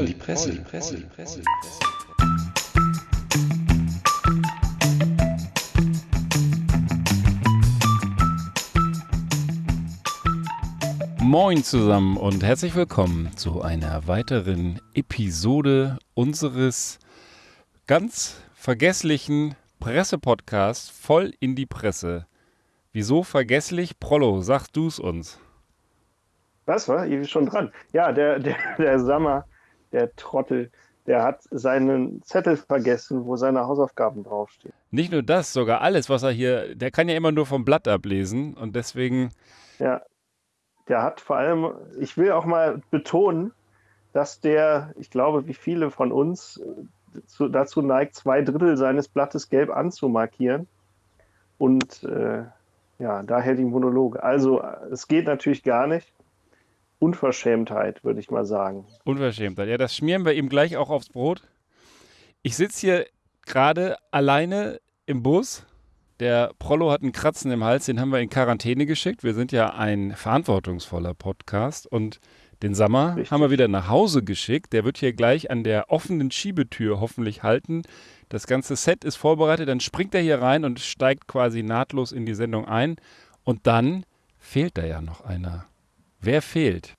voll die Presse, die Presse, die Presse. Moin zusammen und herzlich willkommen zu einer weiteren Episode unseres ganz vergesslichen Pressepodcasts voll in die Presse. Wieso vergesslich? Prollo, sagst du es uns? Was war? Ich bin schon dran. Ja, der, der, der Sammer, der Trottel, der hat seinen Zettel vergessen, wo seine Hausaufgaben draufstehen. Nicht nur das, sogar alles, was er hier, der kann ja immer nur vom Blatt ablesen und deswegen. Ja, der hat vor allem, ich will auch mal betonen, dass der, ich glaube, wie viele von uns zu, dazu neigt, zwei Drittel seines Blattes gelb anzumarkieren. Und äh, ja, daher die Monologe. Also, es geht natürlich gar nicht. Unverschämtheit, würde ich mal sagen. Unverschämtheit. Ja, das schmieren wir ihm gleich auch aufs Brot. Ich sitze hier gerade alleine im Bus. Der Prollo hat einen Kratzen im Hals, den haben wir in Quarantäne geschickt. Wir sind ja ein verantwortungsvoller Podcast und den Sammer Richtig. haben wir wieder nach Hause geschickt. Der wird hier gleich an der offenen Schiebetür hoffentlich halten. Das ganze Set ist vorbereitet. Dann springt er hier rein und steigt quasi nahtlos in die Sendung ein. Und dann fehlt da ja noch einer. Wer fehlt?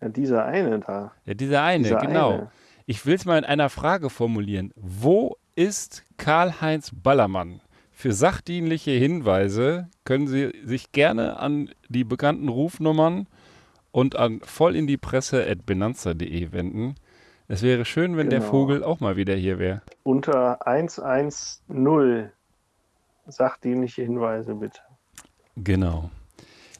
Ja, dieser eine da. Ja, dieser eine, dieser genau. Eine. Ich will es mal in einer Frage formulieren. Wo ist Karl-Heinz Ballermann? Für sachdienliche Hinweise können Sie sich gerne an die bekannten Rufnummern und an voll in die Presse at benanza.de wenden. Es wäre schön, wenn genau. der Vogel auch mal wieder hier wäre. Unter 110 sachdienliche Hinweise bitte. Genau.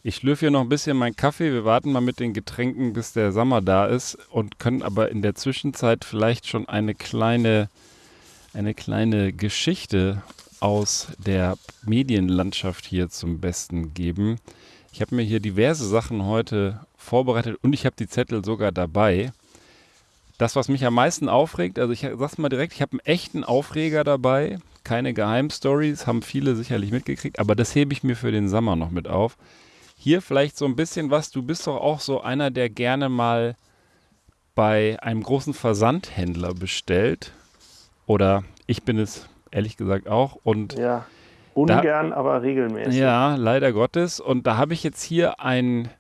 Ich schlürfe hier noch ein bisschen meinen Kaffee. Wir warten mal mit den Getränken, bis der Sommer da ist und können aber in der Zwischenzeit vielleicht schon eine kleine, eine kleine Geschichte aus der Medienlandschaft hier zum Besten geben. Ich habe mir hier diverse Sachen heute vorbereitet und ich habe die Zettel sogar dabei. Das, was mich am meisten aufregt, also ich sag's mal direkt, ich habe einen echten Aufreger dabei. Keine Geheimstories, haben viele sicherlich mitgekriegt, aber das hebe ich mir für den Sommer noch mit auf. Hier vielleicht so ein bisschen was. Du bist doch auch so einer, der gerne mal bei einem großen Versandhändler bestellt. Oder ich bin es ehrlich gesagt auch. Und ja, ungern, da, aber regelmäßig. Ja, leider Gottes. Und da habe ich jetzt hier einen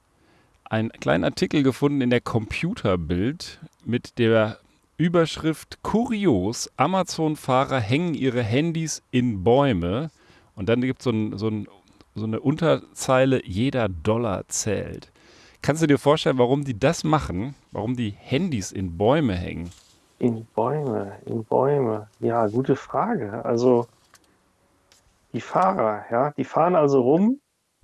kleinen Artikel gefunden in der Computerbild mit der Überschrift Kurios, Amazon-Fahrer hängen ihre Handys in Bäume. Und dann gibt so es so ein so eine Unterzeile, jeder Dollar zählt. Kannst du dir vorstellen, warum die das machen? Warum die Handys in Bäume hängen? In Bäume, in Bäume. Ja, gute Frage. Also die Fahrer, ja, die fahren also rum.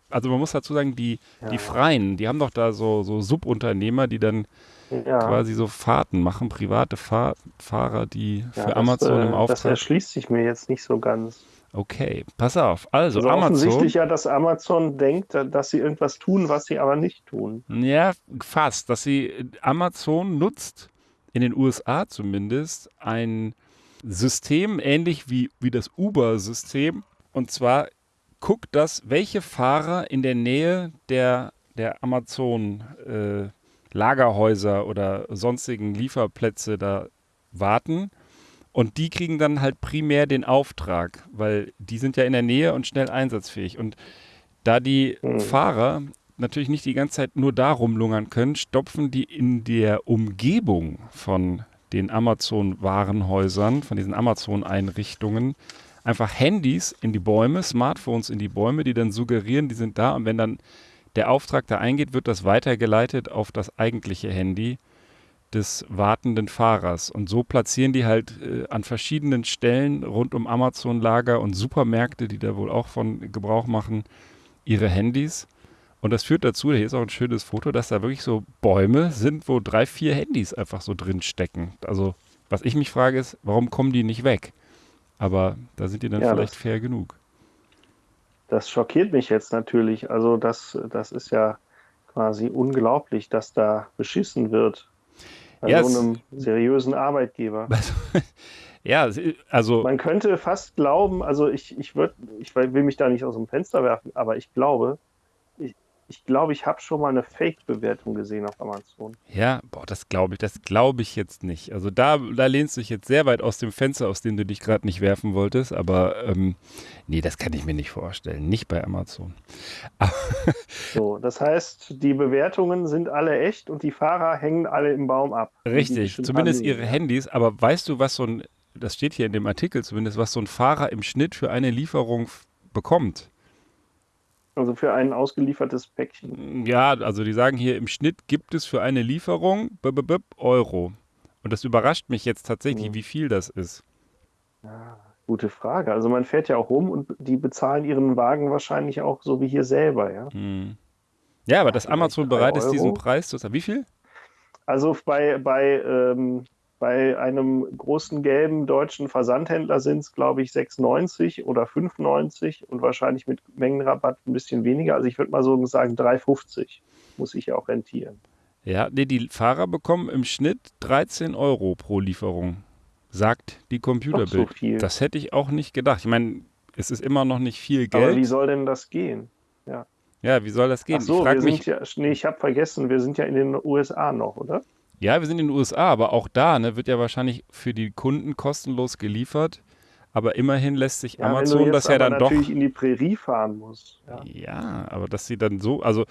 Also man muss dazu sagen, die, ja. die Freien, die haben doch da so, so Subunternehmer, die dann ja. quasi so Fahrten machen, private Fahr Fahrer, die ja, für das, Amazon im äh, Auftrag. Das erschließt sich mir jetzt nicht so ganz. Okay, pass auf. Also, also Amazon. Offensichtlich ja, dass Amazon denkt, dass sie irgendwas tun, was sie aber nicht tun. Ja, fast. Dass sie Amazon nutzt, in den USA zumindest, ein System ähnlich wie, wie das Uber-System. Und zwar guckt das, welche Fahrer in der Nähe der, der Amazon äh, Lagerhäuser oder sonstigen Lieferplätze da warten und die kriegen dann halt primär den Auftrag, weil die sind ja in der Nähe und schnell einsatzfähig. Und da die mhm. Fahrer natürlich nicht die ganze Zeit nur da rumlungern können, stopfen die in der Umgebung von den Amazon-Warenhäusern, von diesen Amazon-Einrichtungen, einfach Handys in die Bäume, Smartphones in die Bäume, die dann suggerieren, die sind da. Und wenn dann der Auftrag da eingeht, wird das weitergeleitet auf das eigentliche Handy des wartenden Fahrers. Und so platzieren die halt äh, an verschiedenen Stellen rund um Amazon-Lager und Supermärkte, die da wohl auch von Gebrauch machen, ihre Handys. Und das führt dazu, hier ist auch ein schönes Foto, dass da wirklich so Bäume sind, wo drei, vier Handys einfach so drin stecken. Also, was ich mich frage, ist, warum kommen die nicht weg? Aber da sind die dann ja, vielleicht das, fair genug. Das schockiert mich jetzt natürlich. Also, das, das ist ja quasi unglaublich, dass da beschissen wird. Bei ja, so einem seriösen Arbeitgeber. ja, also. Man könnte fast glauben, also ich, ich, würd, ich will mich da nicht aus dem Fenster werfen, aber ich glaube, ich, glaube, ich habe schon mal eine Fake-Bewertung gesehen auf Amazon. Ja, boah, das glaube ich, das glaube ich jetzt nicht. Also da, da lehnst du dich jetzt sehr weit aus dem Fenster, aus dem du dich gerade nicht werfen wolltest, aber ähm, nee, das kann ich mir nicht vorstellen. Nicht bei Amazon. so, das heißt, die Bewertungen sind alle echt und die Fahrer hängen alle im Baum ab. Richtig, zumindest ihre Handys, aber weißt du, was so ein, das steht hier in dem Artikel zumindest, was so ein Fahrer im Schnitt für eine Lieferung bekommt? Also für ein ausgeliefertes Päckchen. Ja, also die sagen hier, im Schnitt gibt es für eine Lieferung b -b -b Euro. Und das überrascht mich jetzt tatsächlich, mhm. wie viel das ist. Ja, gute Frage. Also man fährt ja auch rum und die bezahlen ihren Wagen wahrscheinlich auch so wie hier selber, ja. Mhm. Ja, aber dass Amazon bereit ist, diesen Preis zu zahlen. Wie viel? Also bei, bei ähm, bei einem großen gelben deutschen Versandhändler sind es, glaube ich, 6,90 oder 5,90 und wahrscheinlich mit Mengenrabatt ein bisschen weniger. Also ich würde mal so sagen 3,50 muss ich ja auch rentieren. Ja, nee, die Fahrer bekommen im Schnitt 13 Euro pro Lieferung, sagt die Computerbild. So das hätte ich auch nicht gedacht. Ich meine, es ist immer noch nicht viel Geld. Aber wie soll denn das gehen? Ja. Ja, wie soll das gehen? Ach so, ich wir mich, ja, nee, ich habe vergessen, wir sind ja in den USA noch, oder? Ja, wir sind in den USA, aber auch da ne, wird ja wahrscheinlich für die Kunden kostenlos geliefert. Aber immerhin lässt sich ja, Amazon das ja dann doch. natürlich in die Prärie fahren muss. Ja. ja, aber dass sie dann so, also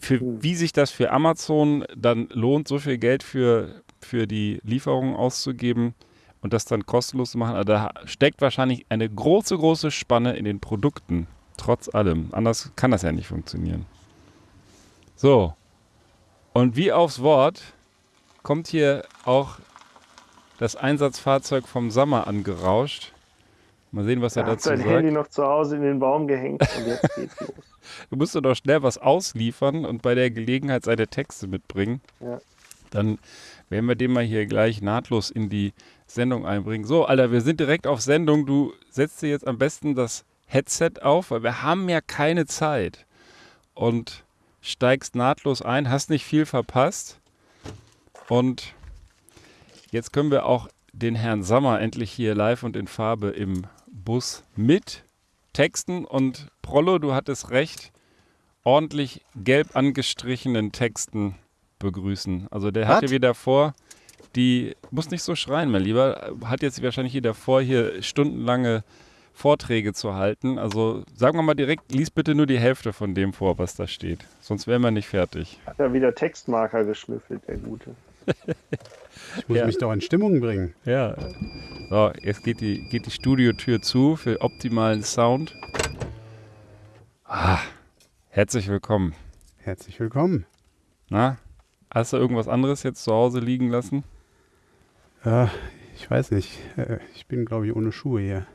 für, hm. wie sich das für Amazon dann lohnt, so viel Geld für, für die Lieferung auszugeben und das dann kostenlos zu machen, also da steckt wahrscheinlich eine große, große Spanne in den Produkten. Trotz allem. Anders kann das ja nicht funktionieren. So, und wie aufs Wort kommt hier auch das Einsatzfahrzeug vom Sommer angerauscht. Mal sehen, was er, er dazu sagt. sein Handy noch zu Hause in den Baum gehängt und jetzt geht's los. Du musst doch schnell was ausliefern und bei der Gelegenheit seine Texte mitbringen. Ja. Dann werden wir den mal hier gleich nahtlos in die Sendung einbringen. So, Alter, wir sind direkt auf Sendung. Du setzt dir jetzt am besten das Headset auf, weil wir haben ja keine Zeit. Und steigst nahtlos ein, hast nicht viel verpasst. Und jetzt können wir auch den Herrn Sammer endlich hier live und in Farbe im Bus mit Texten. Und Prollo, du hattest recht, ordentlich gelb angestrichenen Texten begrüßen. Also der hatte wieder vor, die, muss nicht so schreien, mein Lieber, hat jetzt wahrscheinlich wieder vor, hier stundenlange Vorträge zu halten. Also sagen wir mal direkt, lies bitte nur die Hälfte von dem vor, was da steht. Sonst wären wir nicht fertig. Hat er wieder Textmarker geschnüffelt, der Gute. ich muss ja. mich doch in Stimmung bringen. Ja. So, jetzt geht die, geht die Studiotür zu für optimalen Sound. Ah, herzlich willkommen. Herzlich willkommen. Na, hast du irgendwas anderes jetzt zu Hause liegen lassen? Ja, ich weiß nicht. Äh, ich bin, glaube ich, ohne Schuhe hier.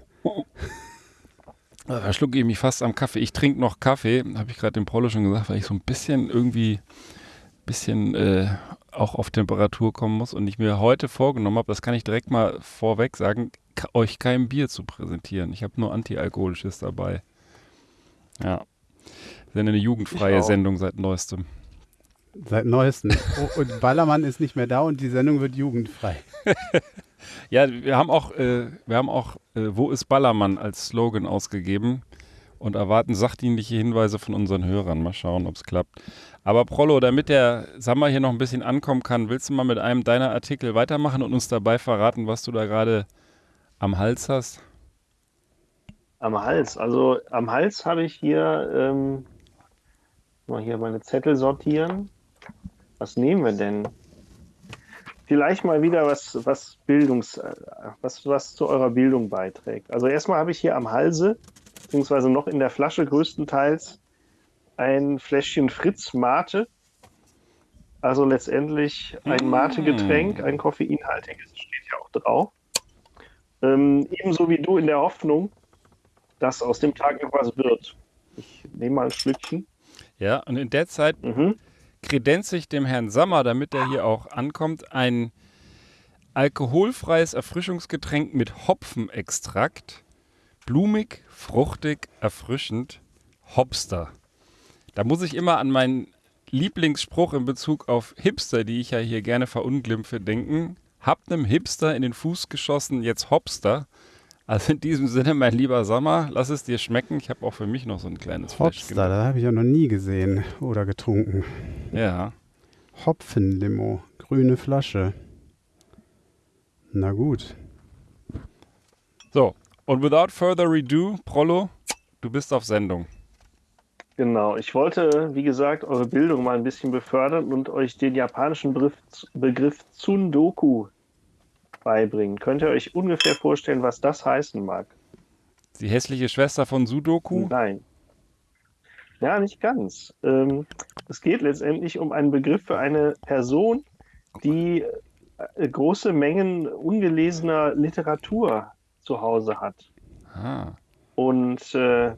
Da schlucke ich mich fast am Kaffee. Ich trinke noch Kaffee, habe ich gerade dem Prolo schon gesagt, weil ich so ein bisschen irgendwie bisschen äh, auch auf Temperatur kommen muss und ich mir heute vorgenommen habe, das kann ich direkt mal vorweg sagen, euch kein Bier zu präsentieren. Ich habe nur Antialkoholisches dabei. Ja. Das ist eine jugendfreie Sendung seit neuestem. Seit neuestem. Oh, und Ballermann ist nicht mehr da und die Sendung wird jugendfrei. Ja, wir haben auch, äh, wir haben auch äh, Wo ist Ballermann als Slogan ausgegeben und erwarten sachdienliche Hinweise von unseren Hörern. Mal schauen, ob es klappt. Aber Prollo, damit der Sammer hier noch ein bisschen ankommen kann, willst du mal mit einem deiner Artikel weitermachen und uns dabei verraten, was du da gerade am Hals hast? Am Hals, also am Hals habe ich hier, ähm, mal hier meine Zettel sortieren. Was nehmen wir denn? Vielleicht mal wieder was, was Bildungs, was, was zu eurer Bildung beiträgt. Also erstmal habe ich hier am Halse, beziehungsweise noch in der Flasche größtenteils, ein Fläschchen Fritz Mate. Also letztendlich ein mm. Mate-Getränk, ein koffeinhaltiges, steht ja auch drauf. Ähm, ebenso wie du in der Hoffnung, dass aus dem Tag noch was wird. Ich nehme mal ein Schlückchen. Ja, und in der Zeit mhm kredenze ich dem Herrn Sammer, damit er hier auch ankommt, ein alkoholfreies Erfrischungsgetränk mit Hopfenextrakt. Blumig, fruchtig, erfrischend. Hopster. Da muss ich immer an meinen Lieblingsspruch in Bezug auf Hipster, die ich ja hier gerne verunglimpfe, denken. Habt einem Hipster in den Fuß geschossen, jetzt Hopster. Also in diesem Sinne, mein lieber Sommer, lass es dir schmecken. Ich habe auch für mich noch so ein kleines Fläschchen. Hopster, das habe ich ja noch nie gesehen oder getrunken. Ja. Hopfenlimo, grüne Flasche. Na gut. So, und without further ado, Prollo, du bist auf Sendung. Genau, ich wollte, wie gesagt, eure Bildung mal ein bisschen befördern und euch den japanischen Begriff, Begriff Tsundoku beibringen. Könnt ihr euch ungefähr vorstellen, was das heißen mag? Die hässliche Schwester von Sudoku? Nein. Ja, nicht ganz. Ähm, es geht letztendlich um einen Begriff für eine Person, die äh, große Mengen ungelesener Literatur zu Hause hat. Ah. Und äh,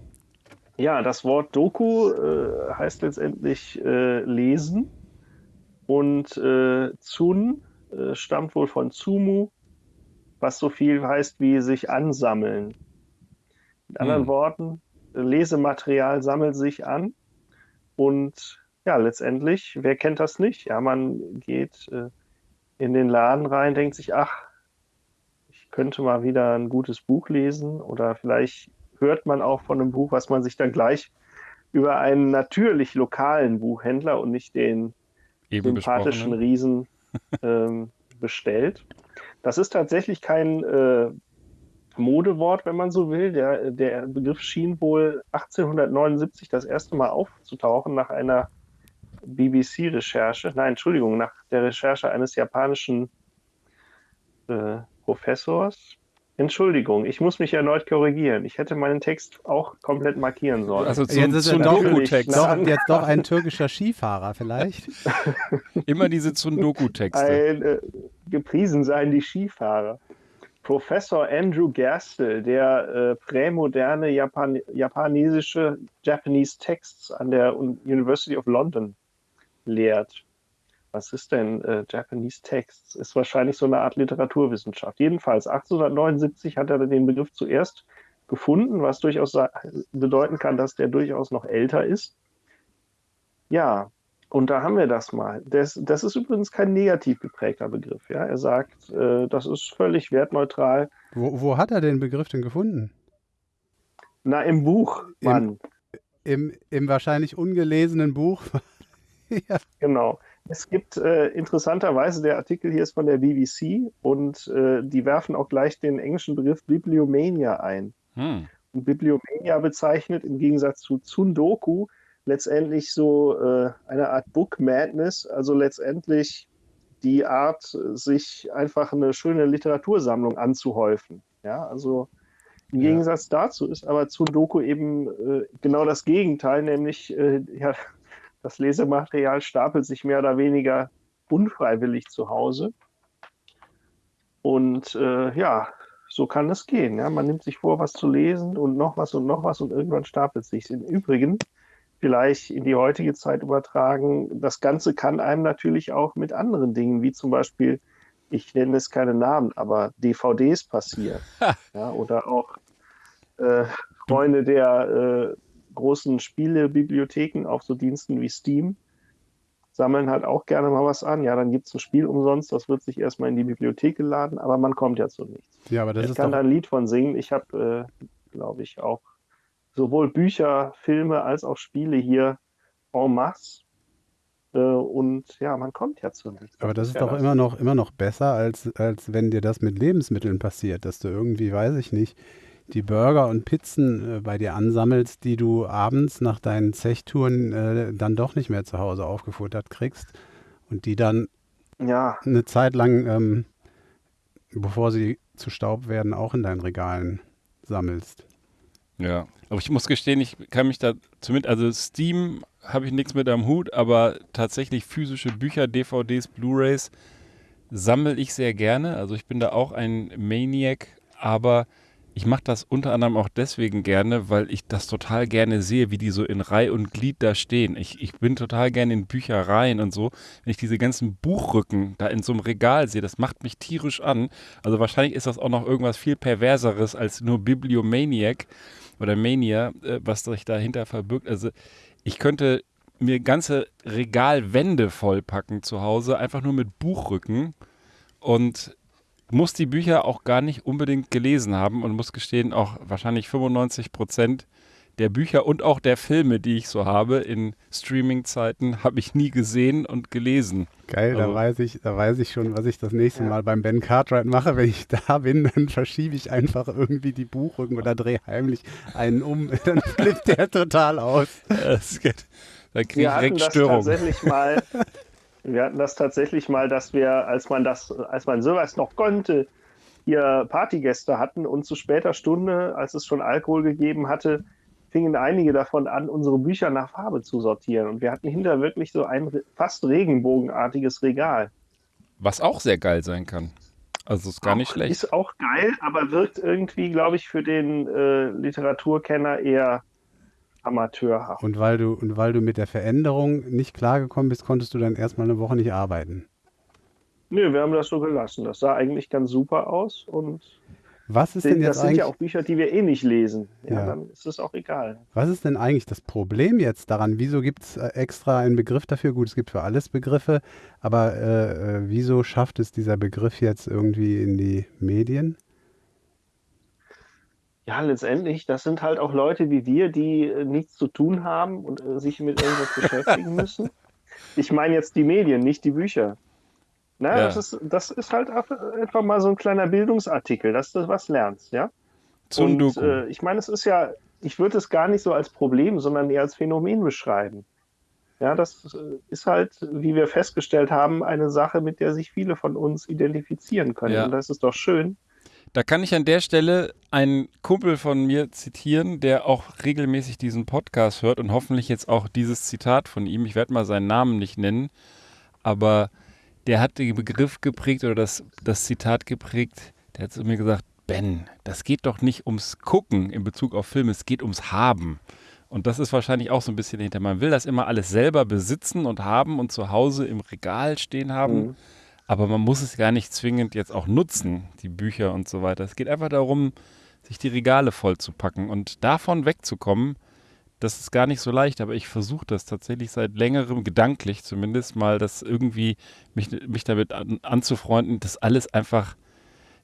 ja, das Wort Doku äh, heißt letztendlich äh, lesen und äh, Tsun äh, stammt wohl von Tsumu, was so viel heißt wie sich ansammeln. Mit anderen Hm. Worten, Lesematerial sammelt sich an und ja, letztendlich, wer kennt das nicht? Ja, man geht äh, in den Laden rein, denkt sich, ach, ich könnte mal wieder ein gutes Buch lesen oder vielleicht hört man auch von einem Buch, was man sich dann gleich über einen natürlich lokalen Buchhändler und nicht den Eben sympathischen besprochen. Riesen ähm, bestellt. Das ist tatsächlich kein äh, Modewort, wenn man so will. Der, der Begriff schien wohl 1879 das erste Mal aufzutauchen nach einer BBC-Recherche. Nein, Entschuldigung, nach der Recherche eines japanischen äh, Professors. Entschuldigung, ich muss mich erneut korrigieren. Ich hätte meinen Text auch komplett markieren sollen. Also Jetzt zum, ist zum doch- Doku-Text. Na, Doch, jetzt doch ein türkischer Skifahrer vielleicht. Immer diese Tsundoku-Texte. Ein, äh, gepriesen seien die Skifahrer. Professor Andrew Gerstel, der äh, prämoderne Japan japanesische Japanese Texts an der Un- University of London lehrt. Was ist denn äh, Japanese Texts? Ist wahrscheinlich so eine Art Literaturwissenschaft. Jedenfalls 1879 hat er den Begriff zuerst gefunden, was durchaus bedeuten kann, dass der durchaus noch älter ist. Ja, und da haben wir das mal. Das, das ist übrigens kein negativ geprägter Begriff. Ja? Er sagt, äh, das ist völlig wertneutral. Wo, wo hat er den Begriff denn gefunden? Na, im Buch, Im- Mann. Im, im wahrscheinlich ungelesenen Buch. ja. Genau. Es gibt äh, interessanterweise, der Artikel hier ist von der BBC und äh, die werfen auch gleich den englischen Begriff Bibliomania ein. Hm. Und Bibliomania bezeichnet im Gegensatz zu Tsundoku letztendlich so äh, eine Art Book Madness, also letztendlich die Art, sich einfach eine schöne Literatursammlung anzuhäufen. Ja, also im Ja. Gegensatz dazu ist aber Tsundoku eben äh, genau das Gegenteil, nämlich äh, ja, das Lesematerial stapelt sich mehr oder weniger unfreiwillig zu Hause. Und äh, ja, so kann es gehen. Ja? Man nimmt sich vor, was zu lesen und noch was und noch was und irgendwann stapelt es sich. Im Übrigen, vielleicht in die heutige Zeit übertragen, das Ganze kann einem natürlich auch mit anderen Dingen, wie zum Beispiel, ich nenne es keine Namen, aber DVDs passieren. ja, oder auch äh, Freunde der äh, großen Spielebibliotheken auf so Diensten wie Steam sammeln halt auch gerne mal was an. Ja, dann gibt es ein Spiel umsonst, das wird sich erstmal in die Bibliothek geladen, aber man kommt ja zu nichts. ja, aber das ich ist kann da ein Lied von singen. Ich habe, äh, glaube ich, auch sowohl Bücher, Filme als auch Spiele hier en masse. Äh, und ja, man kommt ja zu nichts. Aber das ist ja doch immer noch, immer noch besser, als, als wenn dir das mit Lebensmitteln passiert, dass du irgendwie, weiß ich nicht, die Burger und Pizzen äh, bei dir ansammelst, die du abends nach deinen Zechtouren äh, dann doch nicht mehr zu Hause aufgefuttert kriegst und die dann Ja, eine Zeit lang, ähm, bevor sie zu Staub werden, auch in deinen Regalen sammelst. Ja, aber ich muss gestehen, ich kann mich da zumindest, also Steam habe ich nichts mit am Hut, aber tatsächlich physische Bücher, DVDs, Blu-rays sammle ich sehr gerne. Also ich bin da auch ein Maniac, aber ich mache das unter anderem auch deswegen gerne, weil ich das total gerne sehe, wie die so in Reih und Glied da stehen. Ich, ich bin total gerne in Büchereien und so. Wenn ich diese ganzen Buchrücken da in so einem Regal sehe, das macht mich tierisch an. Also wahrscheinlich ist das auch noch irgendwas viel perverseres als nur Bibliomaniac oder Mania, äh, was sich dahinter verbirgt. Also ich könnte mir ganze Regalwände vollpacken zu Hause, einfach nur mit Buchrücken. Und muss die Bücher auch gar nicht unbedingt gelesen haben und muss gestehen, auch wahrscheinlich 95 Prozent der Bücher und auch der Filme, die ich so habe in Streaming-Zeiten, habe ich nie gesehen und gelesen. Geil, da Also- weiß ich, da weiß ich schon, was ich das nächste Ja. Mal beim Ben Cartwright mache. Wenn ich da bin, dann verschiebe ich einfach irgendwie die Buchrücken oder drehe heimlich einen um. Dann flippt der total aus. Das geht- Da kriege Wir ich direkt Störung. tatsächlich mal. Wir hatten das tatsächlich mal, dass wir, als man das, als man sowas noch konnte, hier Partygäste hatten und zu später Stunde, als es schon Alkohol gegeben hatte, fingen einige davon an, unsere Bücher nach Farbe zu sortieren. Und wir hatten hinter wirklich so ein fast regenbogenartiges Regal. Was auch sehr geil sein kann. Also ist gar nicht Auch- schlecht. Ist auch geil, aber wirkt irgendwie, glaube ich, für den äh, Literaturkenner eher amateurhaft. Und weil du, und weil du mit der Veränderung nicht klargekommen bist, konntest du dann erstmal eine Woche nicht arbeiten. Nö, wir haben das so gelassen. Das sah eigentlich ganz super aus und Was ist denn das jetzt sind eigentlich, ja auch Bücher, die wir eh nicht lesen. Ja, Ja. dann ist es auch egal. was ist denn eigentlich das Problem jetzt daran? Wieso gibt es äh, extra einen Begriff dafür? Gut, es gibt für alles Begriffe, aber äh, äh, wieso schafft es dieser Begriff jetzt irgendwie in die Medien? Ja, letztendlich, das sind halt auch Leute wie wir, die äh, nichts zu tun haben und äh, sich mit irgendwas beschäftigen müssen. Ich meine jetzt die Medien, nicht die Bücher. Na, Ja. das, ist, das ist halt einfach einfach mal so ein kleiner Bildungsartikel, dass du was lernst, ja? Und Sundoku. äh, ich meine, es ist ja, ich würde es gar nicht so als Problem, sondern eher als Phänomen beschreiben. Ja, das äh, ist halt, wie wir festgestellt haben, eine Sache, mit der sich viele von uns identifizieren können. Ja. Und das ist doch schön. Da kann ich an der Stelle einen Kumpel von mir zitieren, der auch regelmäßig diesen Podcast hört und hoffentlich jetzt auch dieses Zitat von ihm. Ich werde mal seinen Namen nicht nennen, aber der hat den Begriff geprägt oder das, das Zitat geprägt. Der hat zu mir gesagt, Ben, das geht doch nicht ums Gucken in Bezug auf Filme, es geht ums Haben. Und das ist wahrscheinlich auch so ein bisschen hinter. Man will das immer alles selber besitzen und haben und zu Hause im Regal stehen haben. Mhm. Aber man muss es gar nicht zwingend jetzt auch nutzen, die Bücher und so weiter. Es geht einfach darum, sich die Regale voll zu packen und davon wegzukommen. Das ist gar nicht so leicht, aber ich versuche das tatsächlich seit längerem, gedanklich zumindest mal, das irgendwie mich, mich damit an, anzufreunden, das alles einfach,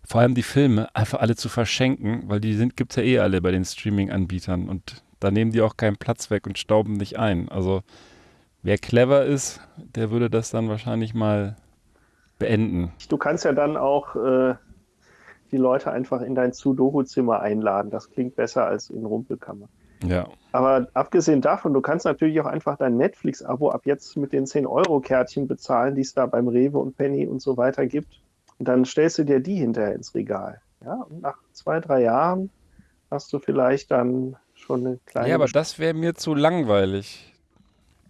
vor allem die Filme, einfach alle zu verschenken, weil die gibt es ja eh alle bei den Streaming-Anbietern und da nehmen die auch keinen Platz weg und stauben nicht ein. Also wer clever ist, der würde das dann wahrscheinlich mal beenden. Du kannst ja dann auch äh, die Leute einfach in dein Sudoku-Zimmer einladen. Das klingt besser als in Rumpelkammer. Ja. Aber abgesehen davon, du kannst natürlich auch einfach dein Netflix-Abo ab jetzt mit den 10-Euro-Kärtchen bezahlen, die es da beim Rewe und Penny und so weiter gibt. Und dann stellst du dir die hinterher ins Regal. Ja, und nach zwei, drei Jahren hast du vielleicht dann schon eine kleine. Ja, aber das wäre mir zu langweilig.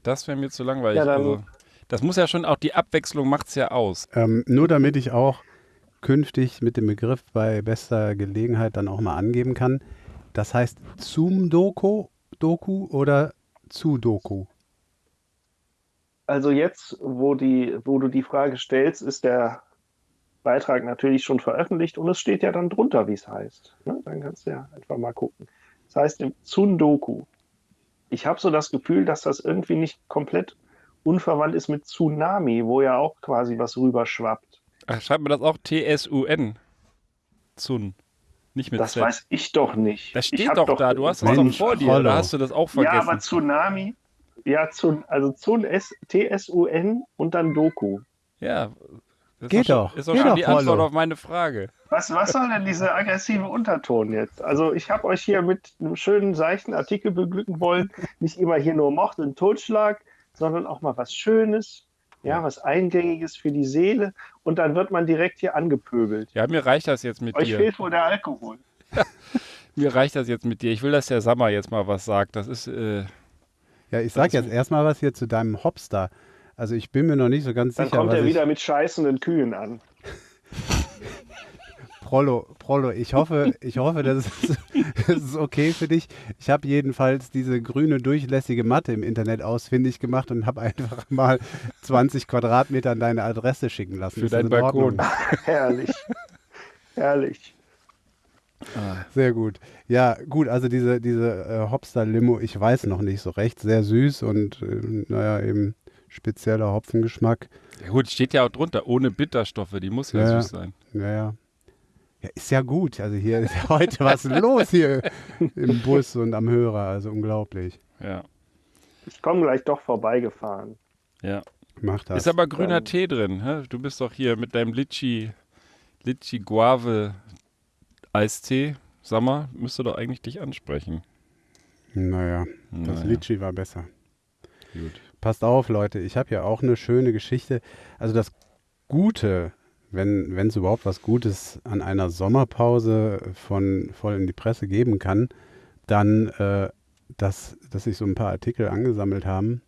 Das wäre mir zu langweilig. Ja, dann- also, das muss ja schon, auch die Abwechslung macht es ja aus. Ähm, nur damit ich auch künftig mit dem Begriff bei bester Gelegenheit dann auch mal angeben kann. Das heißt Zoom-Doku Doku oder Zu-Doku? Also jetzt, wo, die, wo du die Frage stellst, ist der Beitrag natürlich schon veröffentlicht und es steht ja dann drunter, wie es heißt. Ne? Dann kannst du ja einfach mal gucken. Das heißt im Tsundoku. Ich habe so das Gefühl, dass das irgendwie nicht komplett unverwandt ist mit Tsunami, wo ja auch quasi was rüberschwappt. Ach, schreibt man das auch T-S-U-N? Zun. Nicht mit Das Z. weiß ich doch nicht. das steht hab doch, da. Du hast das doch vor dir. Oder hast du das auch Ja, vergessen? aber Tsunami, ja, Tsun, also Tsun, S- T-S-U-N und dann Doku. Ja. Das Geht ist doch, doch. schon- Ist doch Geht schon doch, die Antwort Rollo. auf meine Frage. Was, was soll denn dieser aggressive Unterton jetzt? Also ich habe euch hier mit einem schönen, seichten Artikel beglücken wollen. Nicht immer hier nur Mord und Totschlag, sondern auch mal was Schönes, ja, was Eingängiges für die Seele. Und dann wird man direkt hier angepöbelt. Ja, mir reicht das jetzt mit Euch dir. fehlt wohl der Alkohol. Mir reicht das jetzt mit dir. Ich will, dass der Sammer jetzt mal was sagt. Das ist, äh, Ja, ich sag jetzt erstmal was hier zu deinem Hopster. Also ich bin mir noch nicht so ganz Dann sicher, kommt was er ich, wieder mit scheißenden Kühen an. Prollo, Prollo, ich hoffe, ich hoffe, das ist, das ist okay für dich. Ich habe jedenfalls diese grüne durchlässige Matte im Internet ausfindig gemacht und habe einfach mal 20 Quadratmeter an deine Adresse schicken lassen. Für deinen? Balkon. Herrlich. Herrlich. Sehr gut. Ja, gut, also diese, diese äh, Hopster-Limo, ich weiß noch nicht so recht. Sehr süß und äh, naja, eben spezieller Hopfengeschmack. ja gut, steht ja auch drunter. Ohne Bitterstoffe. Die muss ja, Ja, ja. süß sein. Naja, Ja, ist ja gut. Also hier ist ja heute was los hier im Bus und am Hörer. Also unglaublich. Ja. Ich komme gleich doch vorbeigefahren. Ja. Mach das. Ist aber grüner Dann- Tee drin. Hä? Du bist doch hier mit deinem Litchi, Litchi Guave Eistee. Sag mal, müsste doch eigentlich dich ansprechen. naja, das Naja, Litchi war besser. Gut. Passt auf, Leute. Ich habe ja auch eine schöne Geschichte. Also das Gute, wenn es überhaupt was Gutes an einer Sommerpause von voll in die Presse geben kann, dann, äh, dass, dass sich so ein paar Artikel angesammelt haben.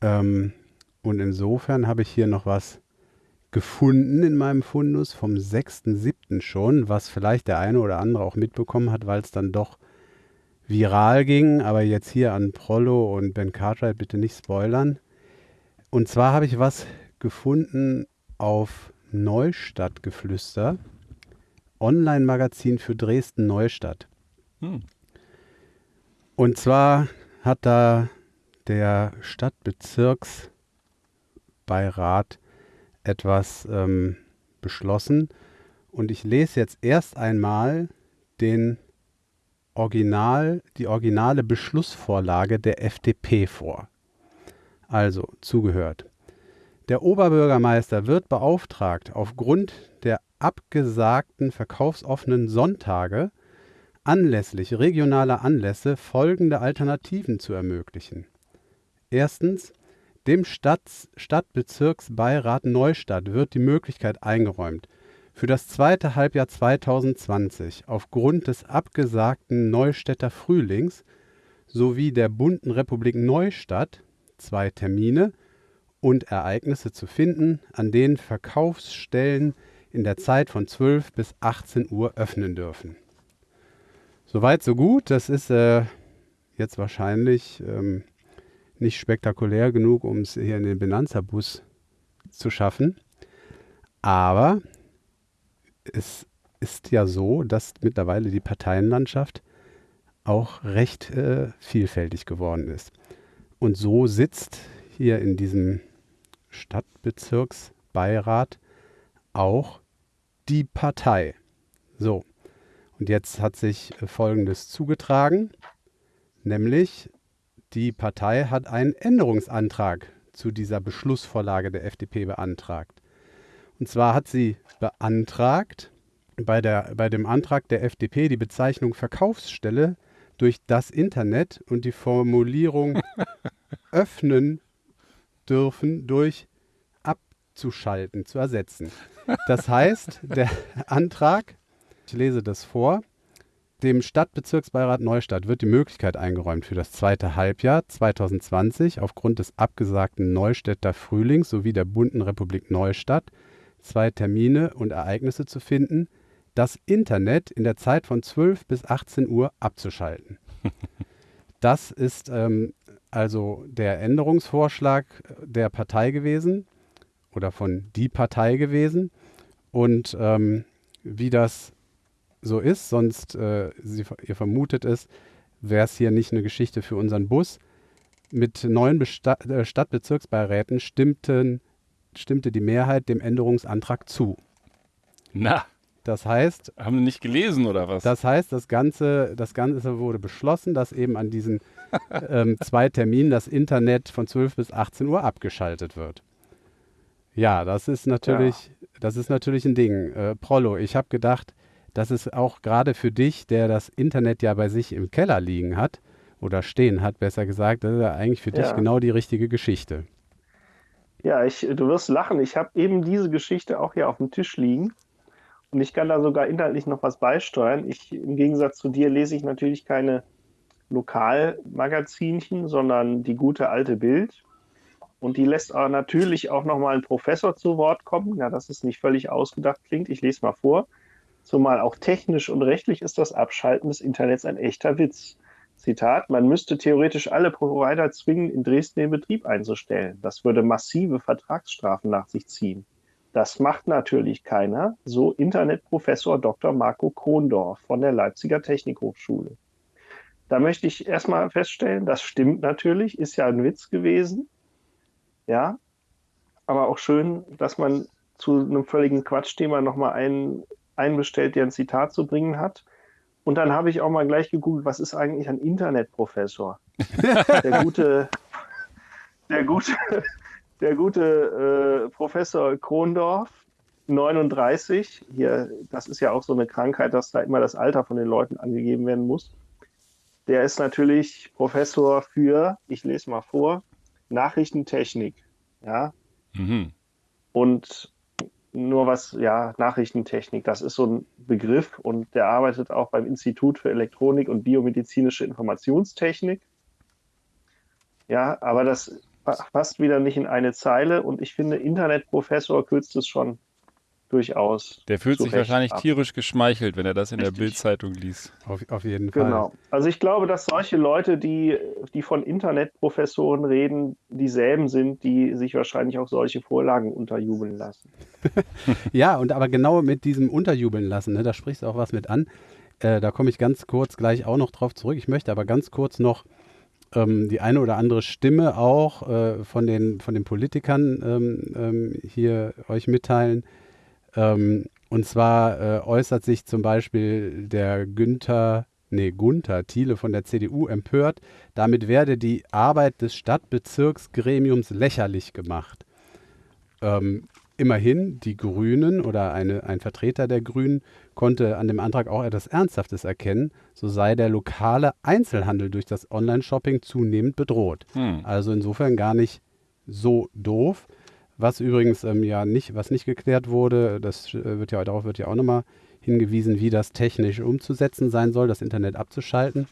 Ähm, und insofern habe ich hier noch was gefunden in meinem Fundus vom 6.7. schon, was vielleicht der eine oder andere auch mitbekommen hat, weil es dann doch viral ging, aber jetzt hier an Prollo und Ben Cartwright bitte nicht spoilern. Und zwar habe ich was gefunden auf Neustadtgeflüster, Online-Magazin für Dresden-Neustadt. Hm. Und zwar hat da der Stadtbezirksbeirat etwas ähm, beschlossen. Und ich lese jetzt erst einmal den Original, die originale Beschlussvorlage der FDP vor. Also zugehört. Der Oberbürgermeister wird beauftragt, aufgrund der abgesagten verkaufsoffenen Sonntage anlässlich regionaler Anlässe folgende Alternativen zu ermöglichen. Erstens, dem Stadt Stadtbezirksbeirat Neustadt wird die Möglichkeit eingeräumt, für das zweite Halbjahr 2020 aufgrund des abgesagten Neustädter Frühlings sowie der bunten Republik Neustadt zwei Termine und Ereignisse zu finden, an denen Verkaufsstellen in der Zeit von 12 bis 18 Uhr öffnen dürfen. Soweit, so gut. Das ist äh, jetzt wahrscheinlich ähm, nicht spektakulär genug, um es hier in den Benanza-Bus zu schaffen. Aber es ist ja so, dass mittlerweile die Parteienlandschaft auch recht äh, vielfältig geworden ist. Und so sitzt hier in diesem Stadtbezirksbeirat auch die Partei. So, und jetzt hat sich äh, Folgendes zugetragen, nämlich die Partei hat einen Änderungsantrag zu dieser Beschlussvorlage der FDP beantragt. Und zwar hat sie beantragt, bei, der, bei dem Antrag der FDP die Bezeichnung Verkaufsstelle durch das Internet und die Formulierung öffnen dürfen durch abzuschalten zu ersetzen. Das heißt, der Antrag, ich lese das vor, dem Stadtbezirksbeirat Neustadt wird die Möglichkeit eingeräumt, für das zweite Halbjahr 2020 aufgrund des abgesagten Neustädter Frühlings sowie der bunten Republik Neustadt zwei Termine und Ereignisse zu finden, das Internet in der Zeit von 12 bis 18 Uhr abzuschalten. Das ist ähm, also der Änderungsvorschlag der Partei gewesen oder von die Partei gewesen. Und ähm, wie das so ist, sonst, äh, Sie, ihr vermutet es, wäre es hier nicht eine Geschichte für unseren Bus. Mit neun Besta äh, Stadtbezirksbeiräten stimmten, stimmte die Mehrheit dem Änderungsantrag zu. Na, Das heißt, haben Sie nicht gelesen oder was? das heißt, das Ganze, das Ganze wurde beschlossen, dass eben an diesen ähm, zwei Terminen das Internet von 12 bis 18 Uhr abgeschaltet wird. Ja, das ist natürlich, das ist natürlich ein Ding. Äh, Prollo, ich habe gedacht, das ist auch gerade für dich, der das Internet ja bei sich im Keller liegen hat oder stehen hat, besser gesagt, das ist ja eigentlich für dich Ja. genau die richtige Geschichte. Ja, ich, du wirst lachen. Ich habe eben diese Geschichte auch hier auf dem Tisch liegen. Und ich kann da sogar inhaltlich noch was beisteuern. Ich, im Gegensatz zu dir, lese ich natürlich keine Lokalmagazinchen, sondern die gute alte Bild. Und die lässt aber natürlich auch nochmal einen Professor zu Wort kommen. Ja, dass es nicht völlig ausgedacht klingt. Ich lese mal vor. Zumal auch technisch und rechtlich ist das Abschalten des Internets ein echter Witz. Zitat, man müsste theoretisch alle Provider zwingen, in Dresden den Betrieb einzustellen. Das würde massive Vertragsstrafen nach sich ziehen. Das macht natürlich keiner, so Internetprofessor Dr. Marco Krondorf von der Leipziger Technikhochschule. Da möchte ich erstmal feststellen, das stimmt natürlich, ist ja ein Witz gewesen. Ja, aber auch schön, dass man zu einem völligen Quatschthema nochmal einen einen bestellt, der ein Zitat zu bringen hat. Und dann habe ich auch mal gleich gegoogelt, was ist eigentlich ein Internetprofessor? der gute, der gute, der gute äh, Professor Krondorf, 39, hier, das ist ja auch so eine Krankheit, dass da immer das Alter von den Leuten angegeben werden muss. Der ist natürlich Professor für, ich lese mal vor, Nachrichtentechnik. Ja. Mhm. Und nur was, ja, Nachrichtentechnik, das ist so ein Begriff und der arbeitet auch beim Institut für Elektronik und biomedizinische Informationstechnik. Ja, aber das passt wieder nicht in eine Zeile und ich finde, Internetprofessor kürzt es schon durchaus. Der fühlt sich wahrscheinlich ab. tierisch geschmeichelt, wenn er das in Richtig. der Bildzeitung liest. Auf, auf jeden Fall. Genau. Also ich glaube, dass solche Leute, die, die von Internetprofessoren reden, dieselben sind, die sich wahrscheinlich auch solche Vorlagen unterjubeln lassen. ja, und aber genau mit diesem Unterjubeln lassen, ne, da sprichst du auch was mit an. Äh, da komme ich ganz kurz gleich auch noch drauf zurück. Ich möchte aber ganz kurz noch ähm, die eine oder andere Stimme auch äh, von, den, von den Politikern ähm, ähm, hier euch mitteilen ähm, und zwar äh, äußert sich zum Beispiel der Günther, nee, Gunther Thiele von der CDU empört, damit werde die Arbeit des Stadtbezirksgremiums lächerlich gemacht. Ähm, immerhin, die Grünen oder eine, ein Vertreter der Grünen konnte an dem Antrag auch etwas Ernsthaftes erkennen. So sei der lokale Einzelhandel durch das Online-Shopping zunehmend bedroht. Hm. Also insofern gar nicht so doof. Was übrigens ähm, ja nicht, was nicht geklärt wurde, das äh, wird ja darauf wird ja auch nochmal hingewiesen, wie das technisch umzusetzen sein soll, das Internet abzuschalten.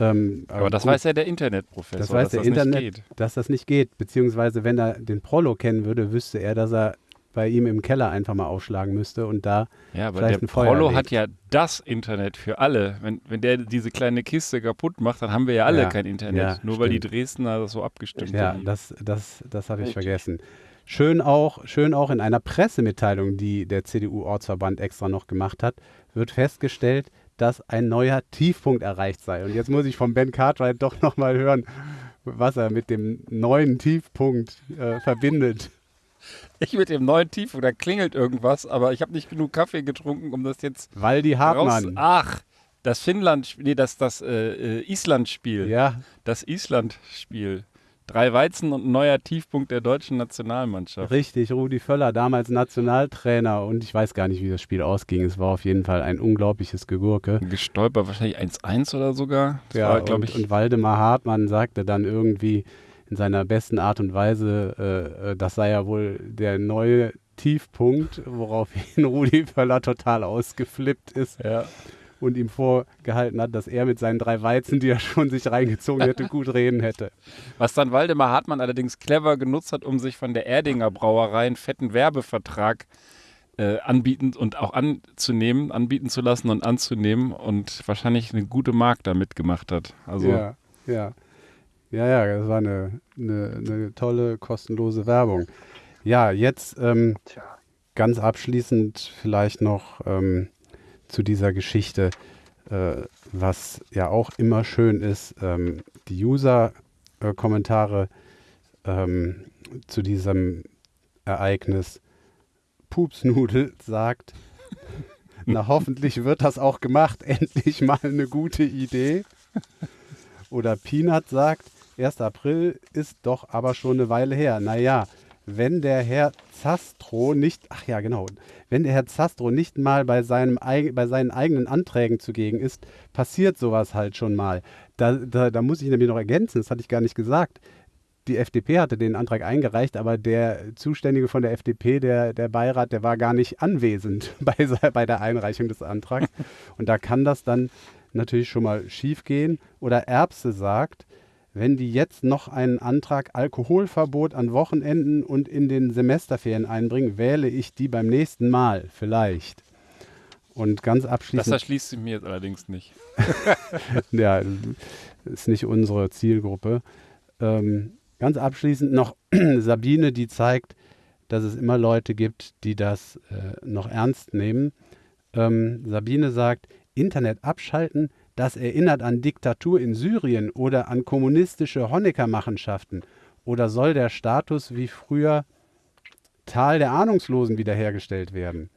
Ähm, aber, das gut, weiß ja der Internetprofessor, das weiß der das Internet, nicht geht. dass das nicht geht. Beziehungsweise, wenn er den Prolo kennen würde, wüsste er, dass er bei ihm im Keller einfach mal aufschlagen müsste und da ja, aber vielleicht der ein Feuer Prolo hat ja das Internet für alle. Wenn, wenn der diese kleine Kiste kaputt macht, dann haben wir ja alle ja, kein Internet. Ja, Nur stimmt. weil die Dresdner das so abgestimmt ja, haben. Ja, das, das, das habe ich vergessen. Schön auch, schön auch in einer Pressemitteilung, die der CDU-Ortsverband extra noch gemacht hat, wird festgestellt, dass ein neuer Tiefpunkt erreicht sei. Und jetzt muss ich von Ben Cartwright doch nochmal hören, was er mit dem neuen Tiefpunkt äh, verbindet. Ich mit dem neuen Tiefpunkt, da klingelt irgendwas, aber ich habe nicht genug Kaffee getrunken, um das jetzt. Weil die Hartmann. Raus Ach, das Finnland, nee, das, das äh, äh Island-Spiel. Ja. Das Island-Spiel. Drei Weizen und ein neuer Tiefpunkt der deutschen Nationalmannschaft. Richtig, Rudi Völler, damals Nationaltrainer und ich weiß gar nicht, wie das Spiel ausging. Es war auf jeden Fall ein unglaubliches Gegurke. Gestolpert, wahrscheinlich 1-1 oder sogar. Das ja, und, ich und Waldemar Hartmann sagte dann irgendwie in seiner besten Art und Weise, äh, äh das sei ja wohl der neue Tiefpunkt, woraufhin Rudi Völler total ausgeflippt ist. Ja und ihm vorgehalten hat, dass er mit seinen drei Weizen, die er schon sich reingezogen hätte, gut reden hätte. Was dann Waldemar Hartmann allerdings clever genutzt hat, um sich von der Erdinger Brauerei einen fetten Werbevertrag äh, anbieten und auch anzunehmen, anbieten zu lassen und anzunehmen und wahrscheinlich eine gute Mark damit gemacht hat. Also ja, ja. Ja, ja, das war eine, eine, eine tolle, kostenlose Werbung. Ja, jetzt ähm, ganz abschließend vielleicht noch ähm, zu dieser Geschichte, äh, was ja auch immer schön ist, ähm, die User-Kommentare ähm, zu diesem Ereignis. Pupsnudel sagt, na hoffentlich wird das auch gemacht, endlich mal eine gute Idee. Oder Peanut sagt, 1. April ist doch aber schon eine Weile her. Naja, wenn der Herr Zastro nicht, ach ja, genau, wenn der Herr Zastro nicht mal bei, seinem, bei seinen eigenen Anträgen zugegen ist, passiert sowas halt schon mal. Da, da, da muss ich nämlich noch ergänzen, das hatte ich gar nicht gesagt. Die FDP hatte den Antrag eingereicht, aber der Zuständige von der FDP, der, der Beirat, der war gar nicht anwesend bei, bei der Einreichung des Antrags. Und da kann das dann natürlich schon mal schief gehen. Oder Erbse sagt, wenn die jetzt noch einen Antrag Alkoholverbot an Wochenenden und in den Semesterferien einbringen, wähle ich die beim nächsten Mal vielleicht. Und ganz abschließend. Das erschließt sich mir jetzt allerdings nicht. ja, ist nicht unsere Zielgruppe. Ähm, ganz abschließend noch Sabine, die zeigt, dass es immer Leute gibt, die das äh, noch ernst nehmen. Ähm, Sabine sagt, Internet abschalten das erinnert an Diktatur in Syrien oder an kommunistische Honecker-Machenschaften. Oder soll der Status wie früher Tal der Ahnungslosen wiederhergestellt werden?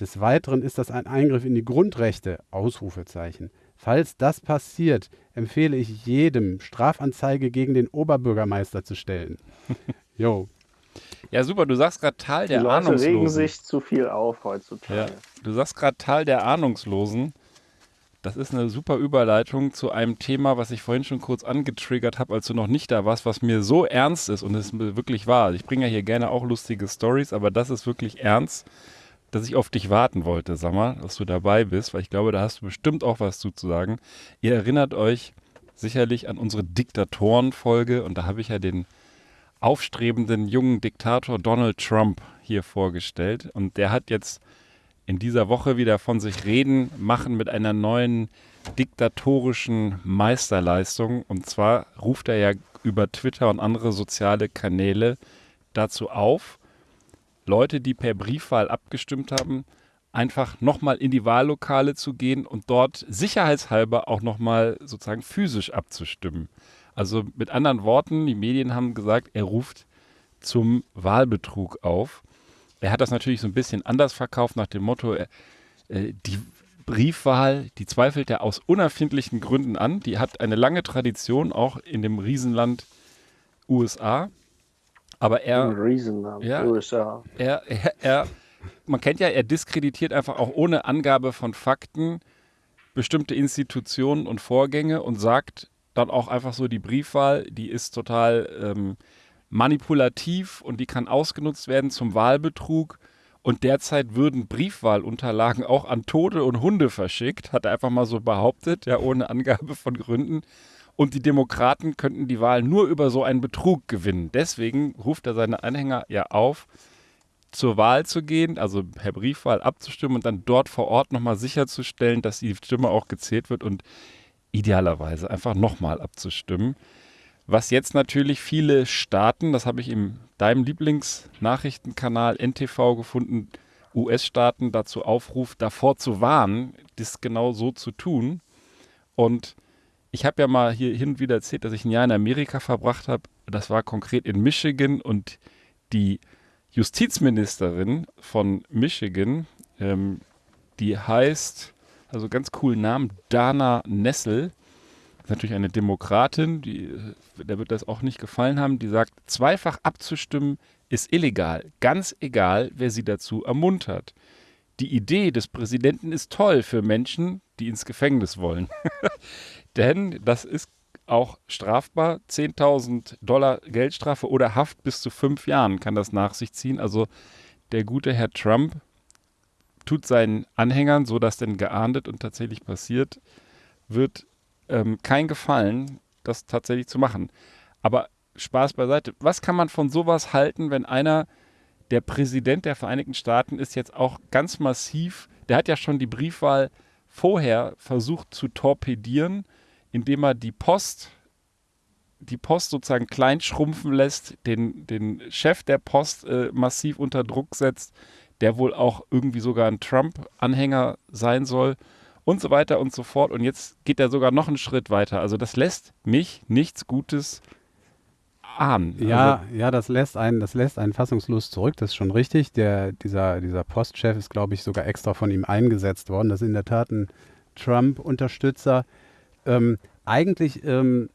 Des Weiteren ist das ein Eingriff in die Grundrechte, Ausrufezeichen. Falls das passiert, empfehle ich jedem, Strafanzeige gegen den Oberbürgermeister zu stellen. Jo. Ja, super, du sagst gerade Tal der Die Leute Ahnungslosen. regen sich zu viel auf heutzutage. Ja, du sagst gerade Tal der Ahnungslosen. Das ist eine super Überleitung zu einem Thema, was ich vorhin schon kurz angetriggert habe, als du noch nicht da warst, was mir so ernst ist und es wirklich wahr. Ich bringe ja hier gerne auch lustige Stories, aber das ist wirklich ernst, dass ich auf dich warten wollte, sag mal, dass du dabei bist, weil ich glaube, da hast du bestimmt auch was zu sagen. Ihr erinnert euch sicherlich an unsere Diktatoren-Folge und da habe ich ja den aufstrebenden jungen Diktator Donald Trump hier vorgestellt und der hat jetzt in dieser Woche wieder von sich reden machen mit einer neuen diktatorischen Meisterleistung. Und zwar ruft er ja über Twitter und andere soziale Kanäle dazu auf, Leute, die per Briefwahl abgestimmt haben, einfach nochmal in die Wahllokale zu gehen und dort sicherheitshalber auch nochmal sozusagen physisch abzustimmen. Also mit anderen Worten, die Medien haben gesagt, er ruft zum Wahlbetrug auf. Er hat das natürlich so ein bisschen anders verkauft nach dem Motto, äh, die Briefwahl, die zweifelt er aus unerfindlichen Gründen an. Die hat eine lange Tradition, auch in dem Riesenland USA. Aber er, Riesenland, Ja. USA. er, er, er, man kennt ja, er diskreditiert einfach auch ohne Angabe von Fakten bestimmte Institutionen und Vorgänge und sagt dann auch einfach so, die Briefwahl, die ist total ähm, manipulativ und die kann ausgenutzt werden zum Wahlbetrug. Und derzeit würden Briefwahlunterlagen auch an Tote und Hunde verschickt, hat er einfach mal so behauptet, ja, ohne Angabe von Gründen. Und die Demokraten könnten die Wahl nur über so einen Betrug gewinnen. Deswegen ruft er seine Anhänger ja auf, zur Wahl zu gehen, also per Briefwahl abzustimmen und dann dort vor Ort nochmal sicherzustellen, dass die Stimme auch gezählt wird und idealerweise einfach nochmal abzustimmen. Was jetzt natürlich viele Staaten, das habe ich in deinem Lieblingsnachrichtenkanal NTV gefunden, US-Staaten dazu aufruft, davor zu warnen, das genau so zu tun. Und ich habe ja mal hier hin und wieder erzählt, dass ich ein Jahr in Amerika verbracht habe. Das war konkret in Michigan und die Justizministerin von Michigan, ähm, die heißt, also ganz coolen Namen, Dana Nessel, ist natürlich eine Demokratin, die, äh, der wird das auch nicht gefallen haben, die sagt, zweifach abzustimmen ist illegal, ganz egal, wer sie dazu ermuntert. Die Idee des Präsidenten ist toll für Menschen, die ins Gefängnis wollen. Denn das ist auch strafbar. 10.000 Dollar Geldstrafe oder Haft bis zu fünf Jahren kann das nach sich ziehen. Also der gute Herr Trump tut seinen Anhängern, so dass denn geahndet und tatsächlich passiert, wird ähm, kein Gefallen, das tatsächlich zu machen. Aber Spaß beiseite. Was kann man von sowas halten, wenn einer, der Präsident der Vereinigten Staaten ist, jetzt auch ganz massiv, der hat ja schon die Briefwahl vorher versucht zu torpedieren, indem er die Post, die Post sozusagen klein schrumpfen lässt, den, den Chef der Post äh, massiv unter Druck setzt, der wohl auch irgendwie sogar ein Trump-Anhänger sein soll und so weiter und so fort. Und jetzt geht er sogar noch einen Schritt weiter. Also das lässt mich nichts Gutes ahnen. Ja, Also, ja, das lässt einen, das lässt einen fassungslos zurück. Das ist schon richtig. Der, dieser, dieser Postchef ist, glaube ich, sogar extra von ihm eingesetzt worden. Das ist in der Tat ein Trump-Unterstützer. Ähm, eigentlich, ähm,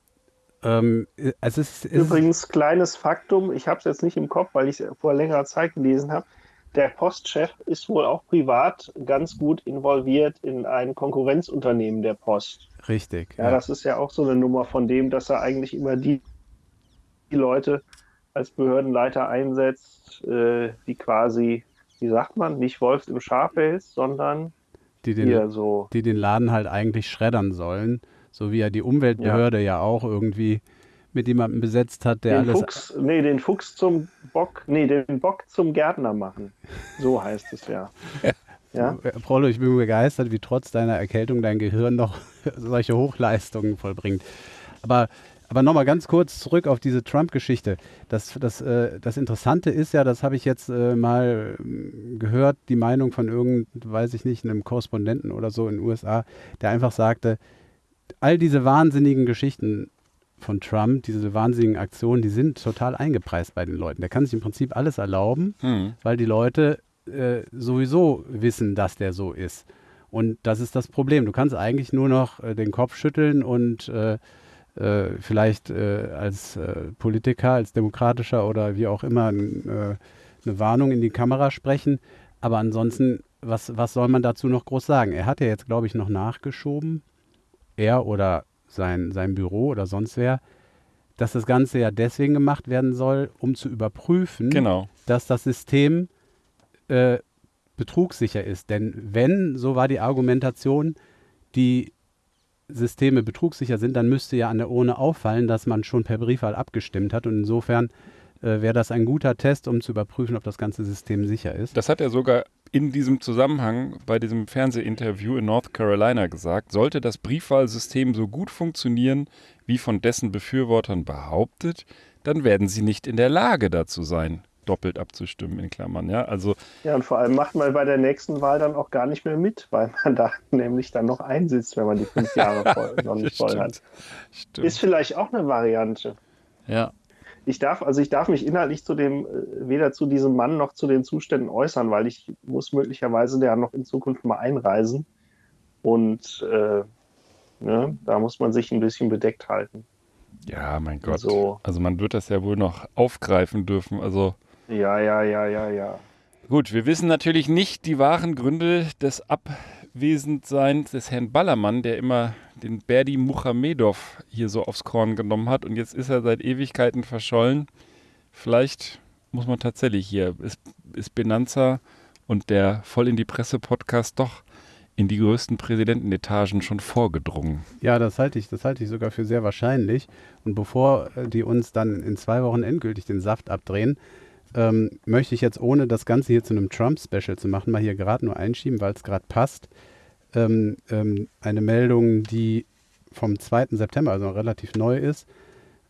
ähm, äh, es ist, es ist Übrigens, kleines Faktum, ich habe es jetzt nicht im Kopf, weil ich es vor längerer Zeit gelesen habe. Der Postchef ist wohl auch privat ganz gut involviert in ein Konkurrenzunternehmen der Post. richtig. Ja, das ist ja auch so eine Nummer von dem, dass er eigentlich immer die, die Leute als Behördenleiter einsetzt, äh, die quasi, wie sagt man, nicht Wolfs im Schafpelz, sondern die den, hier so. die den Laden halt eigentlich schreddern sollen. So wie er die Umweltbehörde ja, auch irgendwie mit jemandem besetzt hat, der Den alles. Fuchs, nee, den Fuchs zum Bock, nee, den Bock zum Gärtner machen. So heißt es ja. Ja, Äh, Prollo, ich bin begeistert, wie trotz deiner Erkältung dein Gehirn noch solche Hochleistungen vollbringt. Aber, aber nochmal ganz kurz zurück auf diese Trump-Geschichte. Das, das, äh, das Interessante ist ja, das habe ich jetzt äh, mal ähm, gehört, die Meinung von irgend, weiß ich nicht, einem Korrespondenten oder so in den USA, der einfach sagte, all diese wahnsinnigen Geschichten von Trump, diese wahnsinnigen Aktionen, die sind total eingepreist bei den Leuten. Der kann sich im Prinzip alles erlauben, hm. weil die Leute äh, sowieso wissen, dass der so ist. Und das ist das Problem. Du kannst eigentlich nur noch äh, den Kopf schütteln und äh, äh vielleicht äh, als äh, Politiker, als demokratischer oder wie auch immer eine Warnung in die Kamera sprechen. Aber ansonsten, was, was soll man dazu noch groß sagen? Er hat ja jetzt, glaube ich, noch nachgeschoben, er oder sein, sein Büro oder sonst wer, dass das Ganze ja deswegen gemacht werden soll, um zu überprüfen, genau. dass das System äh, betrugssicher ist. Denn wenn, so war die Argumentation, die Systeme betrugssicher sind, dann müsste ja an der Urne auffallen, dass man schon per Briefwahl abgestimmt hat. Und insofern äh, wäre das ein guter Test, um zu überprüfen, ob das ganze System sicher ist. Das hat er sogar in diesem Zusammenhang bei diesem Fernsehinterview in North Carolina gesagt. Sollte das Briefwahlsystem so gut funktionieren, wie von dessen Befürwortern behauptet, dann werden sie nicht in der Lage dazu sein, doppelt abzustimmen, in Klammern. Ja, also, ja, und vor allem macht man bei der nächsten Wahl dann auch gar nicht mehr mit, weil man da nämlich dann noch einsitzt, wenn man die fünf Jahre voll, noch nicht voll hat. Stimmt. Ist vielleicht auch eine Variante. Ja. Ich darf, also ich darf mich inhaltlich zu dem, äh, weder zu diesem Mann noch zu den Zuständen äußern, weil ich muss möglicherweise ja noch in Zukunft mal einreisen. Und äh, ne, da muss man sich ein bisschen bedeckt halten. Ja, mein Gott. So. Also man wird das ja wohl noch aufgreifen dürfen. Also ja, ja, ja, ja, ja. Gut, wir wissen natürlich nicht die wahren Gründe des Abwesendseins des Herrn Ballermann, der immer den Berdi Muhamedov hier so aufs Korn genommen hat und jetzt ist er seit Ewigkeiten verschollen. Vielleicht muss man tatsächlich hier, ist, ist Benanza und der Voll in die Presse Podcast doch in die größten Präsidentenetagen schon vorgedrungen. Ja, das halte ich, das halte ich sogar für sehr wahrscheinlich. Und bevor äh, die uns dann in zwei Wochen endgültig den Saft abdrehen, ähm, möchte ich jetzt, ohne das Ganze hier zu einem Trump-Special zu machen, mal hier gerade nur einschieben, weil es gerade passt. Ähm, ähm, eine Meldung, die vom 2. September, also relativ neu ist,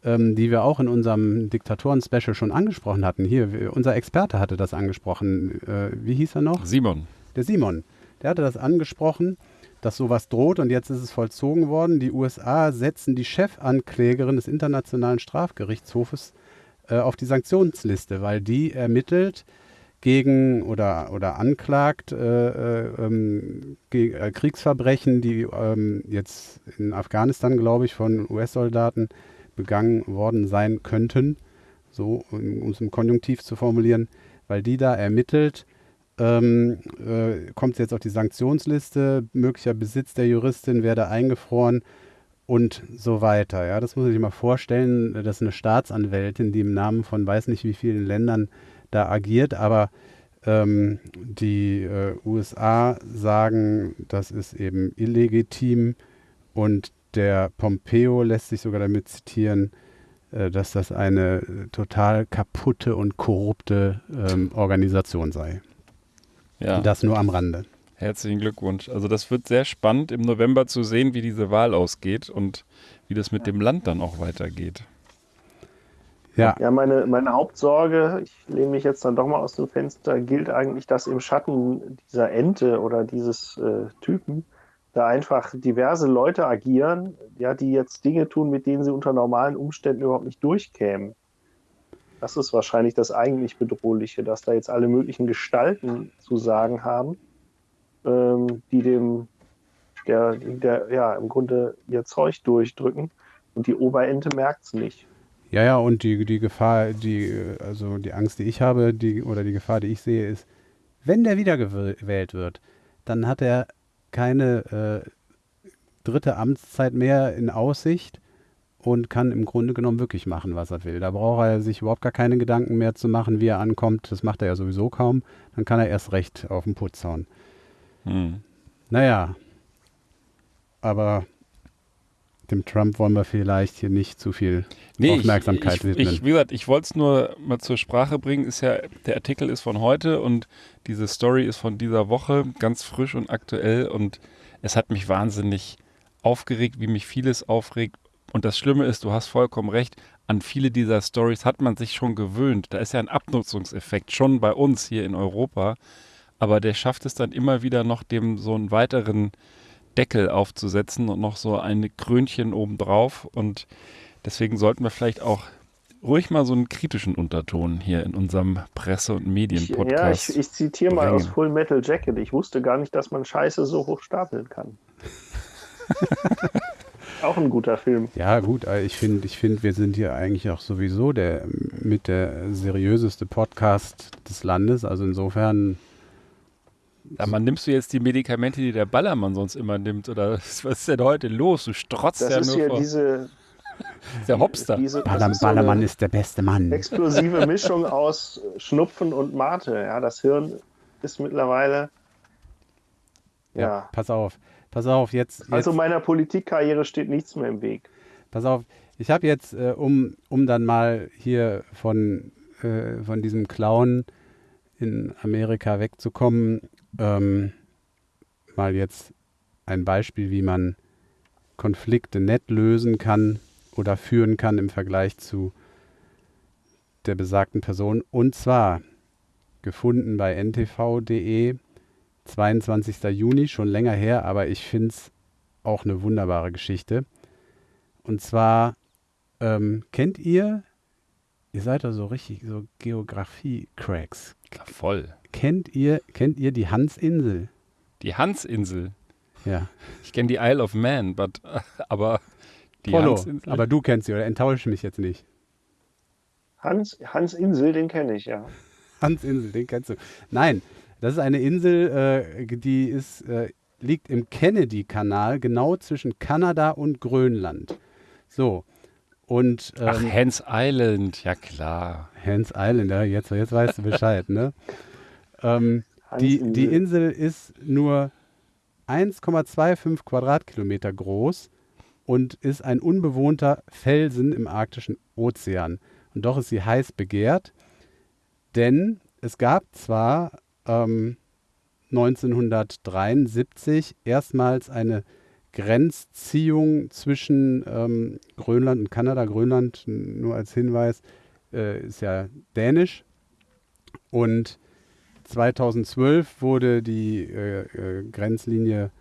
ähm, die wir auch in unserem Diktatoren-Special schon angesprochen hatten. Hier, unser Experte hatte das angesprochen. Äh, wie hieß er noch? Simon. Der Simon. Der hatte das angesprochen, dass sowas droht und jetzt ist es vollzogen worden. Die USA setzen die Chefanklägerin des Internationalen Strafgerichtshofes äh, auf die Sanktionsliste, weil die ermittelt gegen oder, oder anklagt äh, äh, ähm, äh, Kriegsverbrechen, die ähm, jetzt in Afghanistan, glaube ich, von US-Soldaten begangen worden sein könnten, so um es im Konjunktiv zu formulieren, weil die da ermittelt, ähm, äh, kommt sie jetzt auf die Sanktionsliste, möglicher Besitz der Juristin werde eingefroren und so weiter. Ja, das muss man sich mal vorstellen. Das ist eine Staatsanwältin, die im Namen von weiß nicht wie vielen Ländern da agiert, aber ähm, die äh, USA sagen, das ist eben illegitim und der Pompeo lässt sich sogar damit zitieren, äh, dass das eine total kaputte und korrupte ähm, Organisation sei. Ja. Das nur am Rande. Herzlichen Glückwunsch. Also das wird sehr spannend im November zu sehen, wie diese Wahl ausgeht und wie das mit dem Land dann auch weitergeht. Ja, ja meine, meine Hauptsorge, ich lehne mich jetzt dann doch mal aus dem Fenster, gilt eigentlich, dass im Schatten dieser Ente oder dieses äh, Typen da einfach diverse Leute agieren, ja, die jetzt Dinge tun, mit denen sie unter normalen Umständen überhaupt nicht durchkämen. Das ist wahrscheinlich das eigentlich Bedrohliche, dass da jetzt alle möglichen Gestalten zu sagen haben ähm, die dem, der, der, ja, im Grunde ihr Zeug durchdrücken und die Oberente merkt es nicht. Ja, ja, und die, die Gefahr, die, also die Angst, die ich habe, die, oder die Gefahr, die ich sehe, ist, wenn der wiedergewählt wird, dann hat er keine äh, dritte Amtszeit mehr in Aussicht und kann im Grunde genommen wirklich machen, was er will. Da braucht er sich überhaupt gar keine Gedanken mehr zu machen, wie er ankommt. Das macht er ja sowieso kaum. Dann kann er erst recht auf den Putz hauen. Hm. Naja, aber dem Trump wollen wir vielleicht hier nicht zu viel nee, Aufmerksamkeit ich, ich, widmen. Ich, wie gesagt, ich wollte es nur mal zur Sprache bringen. Ist ja, der Artikel ist von heute und diese Story ist von dieser Woche, ganz frisch und aktuell und es hat mich wahnsinnig aufgeregt, wie mich vieles aufregt. Und das Schlimme ist, du hast vollkommen recht, an viele dieser Stories hat man sich schon gewöhnt. Da ist ja ein Abnutzungseffekt schon bei uns hier in Europa aber der schafft es dann immer wieder noch dem so einen weiteren Deckel aufzusetzen und noch so ein Krönchen obendrauf und deswegen sollten wir vielleicht auch ruhig mal so einen kritischen Unterton hier in unserem Presse- und Ich, ja, Medien-Podcast. ich, ich zitiere mal aus. Full Metal Jacket. Ich wusste gar nicht, dass man Scheiße so hoch stapeln kann. Auch ein guter Film. Ja, gut, ich finde, ich find, wir sind hier eigentlich auch sowieso der mit der seriöseste Podcast des Landes. Also insofern, Ja, man nimmst du jetzt die Medikamente, die der Ballermann sonst immer nimmt? Oder was ist denn heute los? Du strotzt Das ja ist nur hier vor. diese, der Hopster. diese Ballermann, ist so Ballermann ist der beste Mann. explosive Mischung aus Schnupfen und Mate. Ja, das Hirn ist mittlerweile. Ja, Ja. pass auf, pass auf, jetzt, jetzt Also meiner Politikkarriere steht nichts mehr im Weg. Pass auf, ich habe jetzt, äh, um, um dann mal hier von, äh, von diesem Clown in Amerika wegzukommen, ähm, mal jetzt ein Beispiel, wie man Konflikte nett lösen kann oder führen kann im Vergleich zu der besagten Person. Und zwar gefunden bei ntv.de, 22. Juni, schon länger her, aber ich finde es auch eine wunderbare Geschichte. Und zwar ähm, kennt ihr, ihr seid da so richtig so Geografie-Cracks. Voll. Kennt ihr, kennt ihr die Hansinsel? Die Hansinsel. Ja. Ich kenne die Isle of Man, but, aber die Polo, Hansinsel. aber du kennst sie, oder enttäusche mich jetzt nicht. Hans, Hans Insel, den kenne ich ja. Hansinsel, den kennst du. Nein, das ist eine Insel, äh, die ist, äh, liegt im Kennedy-Kanal, genau zwischen Kanada und Grönland. So. Und ähm, Ach, Hans Island, ja klar. Hans Island, ja, jetzt, jetzt weißt du Bescheid, ne? Ähm, die, die Insel ist nur 1,25 Quadratkilometer groß und ist ein unbewohnter Felsen im arktischen Ozean. Und doch ist sie heiß begehrt, denn es gab zwar ähm, 1973 erstmals eine Grenzziehung zwischen ähm, Grönland und Kanada. Grönland, nur als Hinweis, äh, ist ja dänisch. Und 2012 wurde die äh, äh, Grenzlinie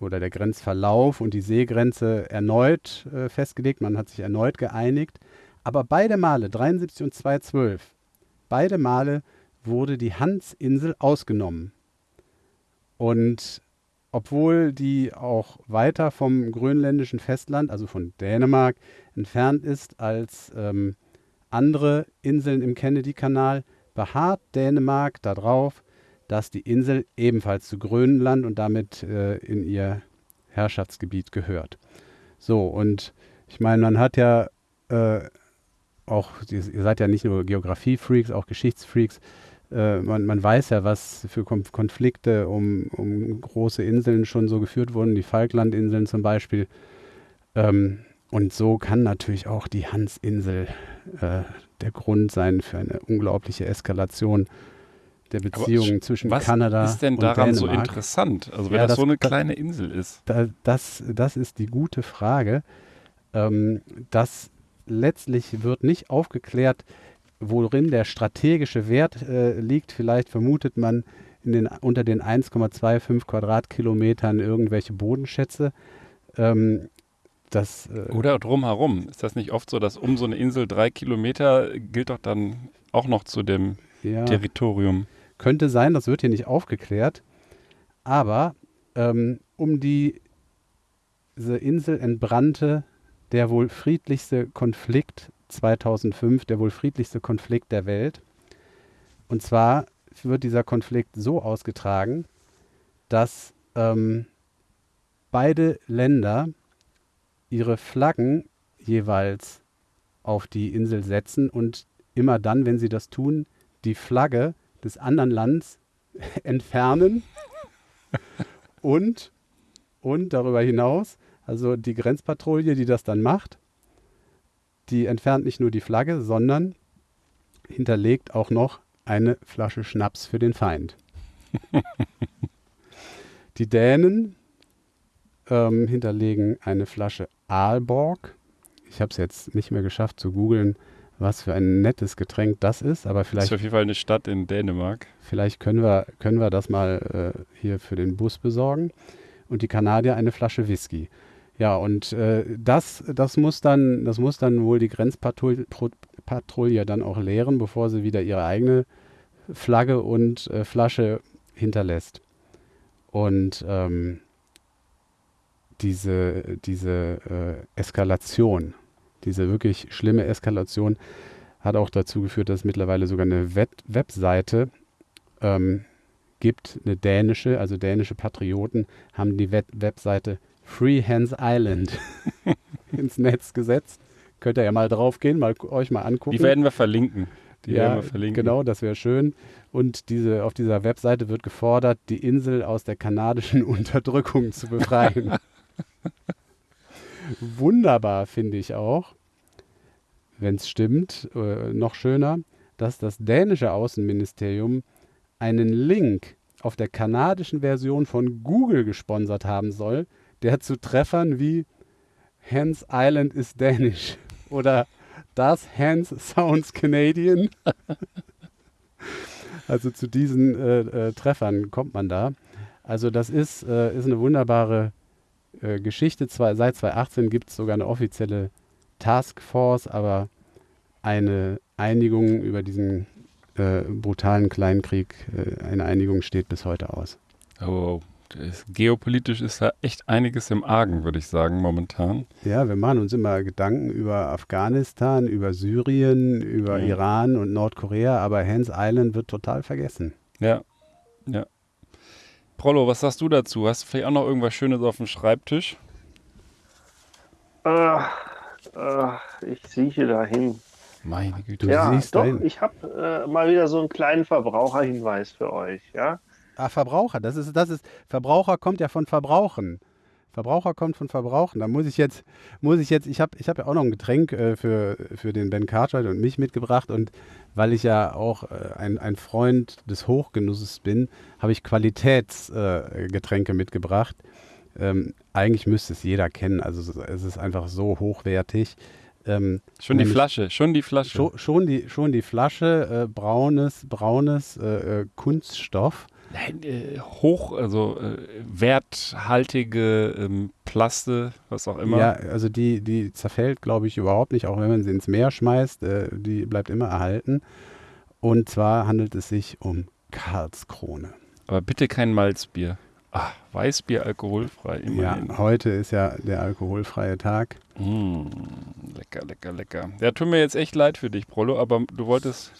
oder der Grenzverlauf und die Seegrenze erneut äh, festgelegt. Man hat sich erneut geeinigt. Aber beide Male, 73 und 2012, beide Male wurde die Hansinsel ausgenommen. Und obwohl die auch weiter vom grönländischen Festland, also von Dänemark, entfernt ist als ähm, andere Inseln im Kennedy-Kanal, beharrt Dänemark darauf, dass die Insel ebenfalls zu Grönland und damit äh, in ihr Herrschaftsgebiet gehört. So, und ich meine, man hat ja äh, auch, ihr seid ja nicht nur Geografie-Freaks, auch Geschichtsfreaks. Äh, man, man weiß ja, was für Kon Konflikte um, um große Inseln schon so geführt wurden, die Falklandinseln zum Beispiel. Ähm, und so kann natürlich auch die Hansinsel äh, der Grund sein für eine unglaubliche Eskalation der Beziehungen zwischen Was Kanada ist denn und daran so interessant? Also wenn Ja, das, das- so eine kleine Insel ist. Da, das, das ist die gute Frage. Ähm, das letztlich wird nicht aufgeklärt, worin der strategische Wert äh, liegt. Vielleicht vermutet man den, unter den 1,25 Quadratkilometern irgendwelche Bodenschätze. Ähm, das, äh, Oder drumherum. Ist das nicht oft so, dass um so eine Insel drei Kilometer gilt doch dann auch noch zu dem ja, Territorium? könnte sein, das wird hier nicht aufgeklärt. Aber ähm, um die, diese Insel entbrannte der wohl friedlichste Konflikt 2005, der wohl friedlichste Konflikt der Welt. Und zwar wird dieser Konflikt so ausgetragen, dass ähm, beide Länder ihre Flaggen jeweils auf die Insel setzen und immer dann, wenn sie das tun, die Flagge des anderen Landes entfernen und, und darüber hinaus, also die Grenzpatrouille, die das dann macht, die entfernt nicht nur die Flagge, sondern hinterlegt auch noch eine Flasche Schnaps für den Feind. die Dänen ähm, hinterlegen eine Flasche Aalborg. Ich habe es jetzt nicht mehr geschafft zu googeln, was für ein nettes Getränk das ist, aber Das vielleicht ist auf jeden Fall eine Stadt in Dänemark. Vielleicht können wir, können wir das mal äh, hier für den Bus besorgen. Und die Kanadier eine Flasche Whisky. Ja, und äh, das, das, muss dann, das muss dann wohl die Grenzpatrouille dann auch leeren, bevor sie wieder ihre eigene Flagge und äh, Flasche hinterlässt. Und ähm, diese, diese äh, Eskalation, diese wirklich schlimme Eskalation hat auch dazu geführt, dass es mittlerweile sogar eine Web Webseite ähm, gibt, eine dänische, also dänische Patrioten haben die Web Webseite Free Hands Island ins Netz gesetzt. Könnt ihr ja mal draufgehen, mal euch mal angucken. Die werden wir verlinken. Die ja, werden wir verlinken. genau, das wäre schön. Und diese, auf dieser Webseite wird gefordert, die Insel aus der kanadischen Unterdrückung zu befreien. Wunderbar finde ich auch, wenn es stimmt, äh, noch schöner, dass das dänische Außenministerium einen Link auf der kanadischen Version von Google gesponsert haben soll, der zu Treffern wie Hans Island is Danish oder Das Hans Sounds Canadian. also zu diesen äh, äh, Treffern kommt man da. Also das ist, äh, ist eine wunderbare äh, Geschichte. Zwei, seit 2018 gibt es sogar eine offizielle Taskforce, aber eine Einigung über diesen äh, brutalen Kleinkrieg, äh, eine Einigung steht bis heute aus. Oh, ist, geopolitisch ist da echt einiges im Argen, würde ich sagen, momentan. Ja, wir machen uns immer Gedanken über Afghanistan, über Syrien, über ja. Iran und Nordkorea, aber Hans Island wird total vergessen. Ja, ja. Prollo, was sagst du dazu? Hast du vielleicht auch noch irgendwas Schönes auf dem Schreibtisch? Äh, äh, ich sieche dahin. Meine Güte, du ja, siehst doch, dahin. ich habe äh, mal wieder so einen kleinen Verbraucherhinweis für euch. Ja? Ah, Verbraucher, das ist, das ist, Verbraucher kommt ja von Verbrauchen. Verbraucher kommt von Verbrauchen. Da muss ich jetzt, muss ich jetzt, ich habe ich hab ja auch noch ein Getränk äh, für, für den Ben Cartwright und mich mitgebracht und weil ich ja auch äh, ein, ein Freund des Hochgenusses bin, habe ich Qualitätsgetränke äh, mitgebracht. Ähm, eigentlich müsste es jeder kennen, also es ist einfach so hochwertig. Ähm, schon die Flasche, schon die Flasche. Schon, schon die, schon die Flasche, äh, braunes, braunes äh, äh, Kunststoff. Äh, hoch, also äh, werthaltige ähm, Plaste, was auch immer. Ja, also die, die zerfällt, glaube ich, überhaupt nicht, auch wenn man sie ins Meer schmeißt, äh, die bleibt immer erhalten. Und zwar handelt es sich um Karlskrone. Aber bitte kein Malzbier. Ah, Weißbier alkoholfrei. Immerhin. Ja, heute ist ja der alkoholfreie Tag. Mm, lecker, lecker, lecker. Ja, tut mir jetzt echt leid für dich, Prollo, aber du wolltest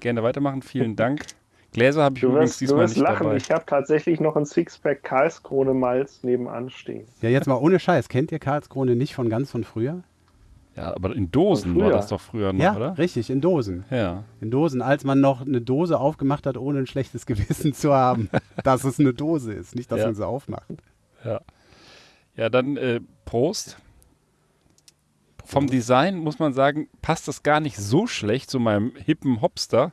gerne weitermachen. Vielen Dank. Gläser habe ich du übrigens wirst, diesmal du wirst nicht lachen. dabei. Ich habe tatsächlich noch ein Sixpack Karlskrone Malz nebenan stehen. Ja, jetzt mal ohne Scheiß. Kennt ihr Karlskrone nicht von ganz von früher? Ja, aber in Dosen war das doch früher noch, ja, oder? richtig, in Dosen. Ja. In Dosen, als man noch eine Dose aufgemacht hat, ohne ein schlechtes Gewissen zu haben, dass es eine Dose ist, nicht, dass Ja. man sie aufmacht. Ja. Ja, dann äh, Prost. Vom Design muss man sagen, passt das gar nicht so schlecht zu meinem hippen Hopster.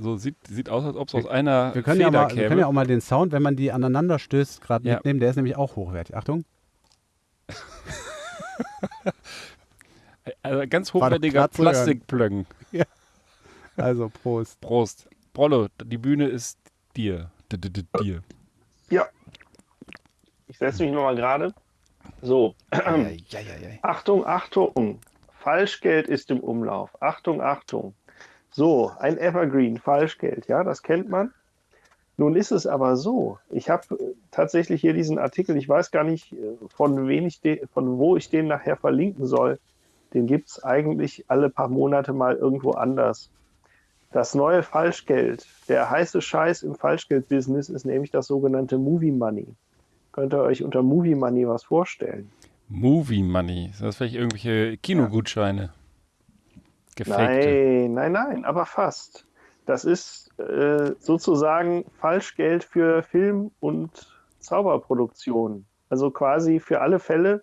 So sieht, sieht aus, als ob es aus einer Wir können, ja Feder mal, wir käme. können ja auch mal den Sound, wenn man die aneinander stößt, gerade Ja. mitnehmen. Der ist nämlich auch hochwertig. Achtung. also ganz hochwertiger. Plastikplöcken. Also Prost. Prost. Brollo, die Bühne ist dir. D -d -d dir. Ja. Ich setze mich nochmal gerade. So. Ja, ja, ja, ja. Achtung, Achtung. Falschgeld ist im Umlauf. Achtung, Achtung. So, ein Evergreen, Falschgeld, ja, das kennt man. Nun ist es aber so, ich habe äh, tatsächlich hier diesen Artikel, ich weiß gar nicht, äh, von, wem ich von wo ich den nachher verlinken soll. Den gibt es eigentlich alle paar Monate mal irgendwo anders. Das neue Falschgeld, der heiße Scheiß im Falschgeld-Business ist nämlich das sogenannte Movie Money. Könnt ihr euch unter Movie Money was vorstellen? Movie Money. Sind das vielleicht irgendwelche Kinogutscheine? Gefakte. Nein, nein, nein, aber fast. Das ist äh, sozusagen Falschgeld für Film- und Zauberproduktion. Also quasi für alle Fälle,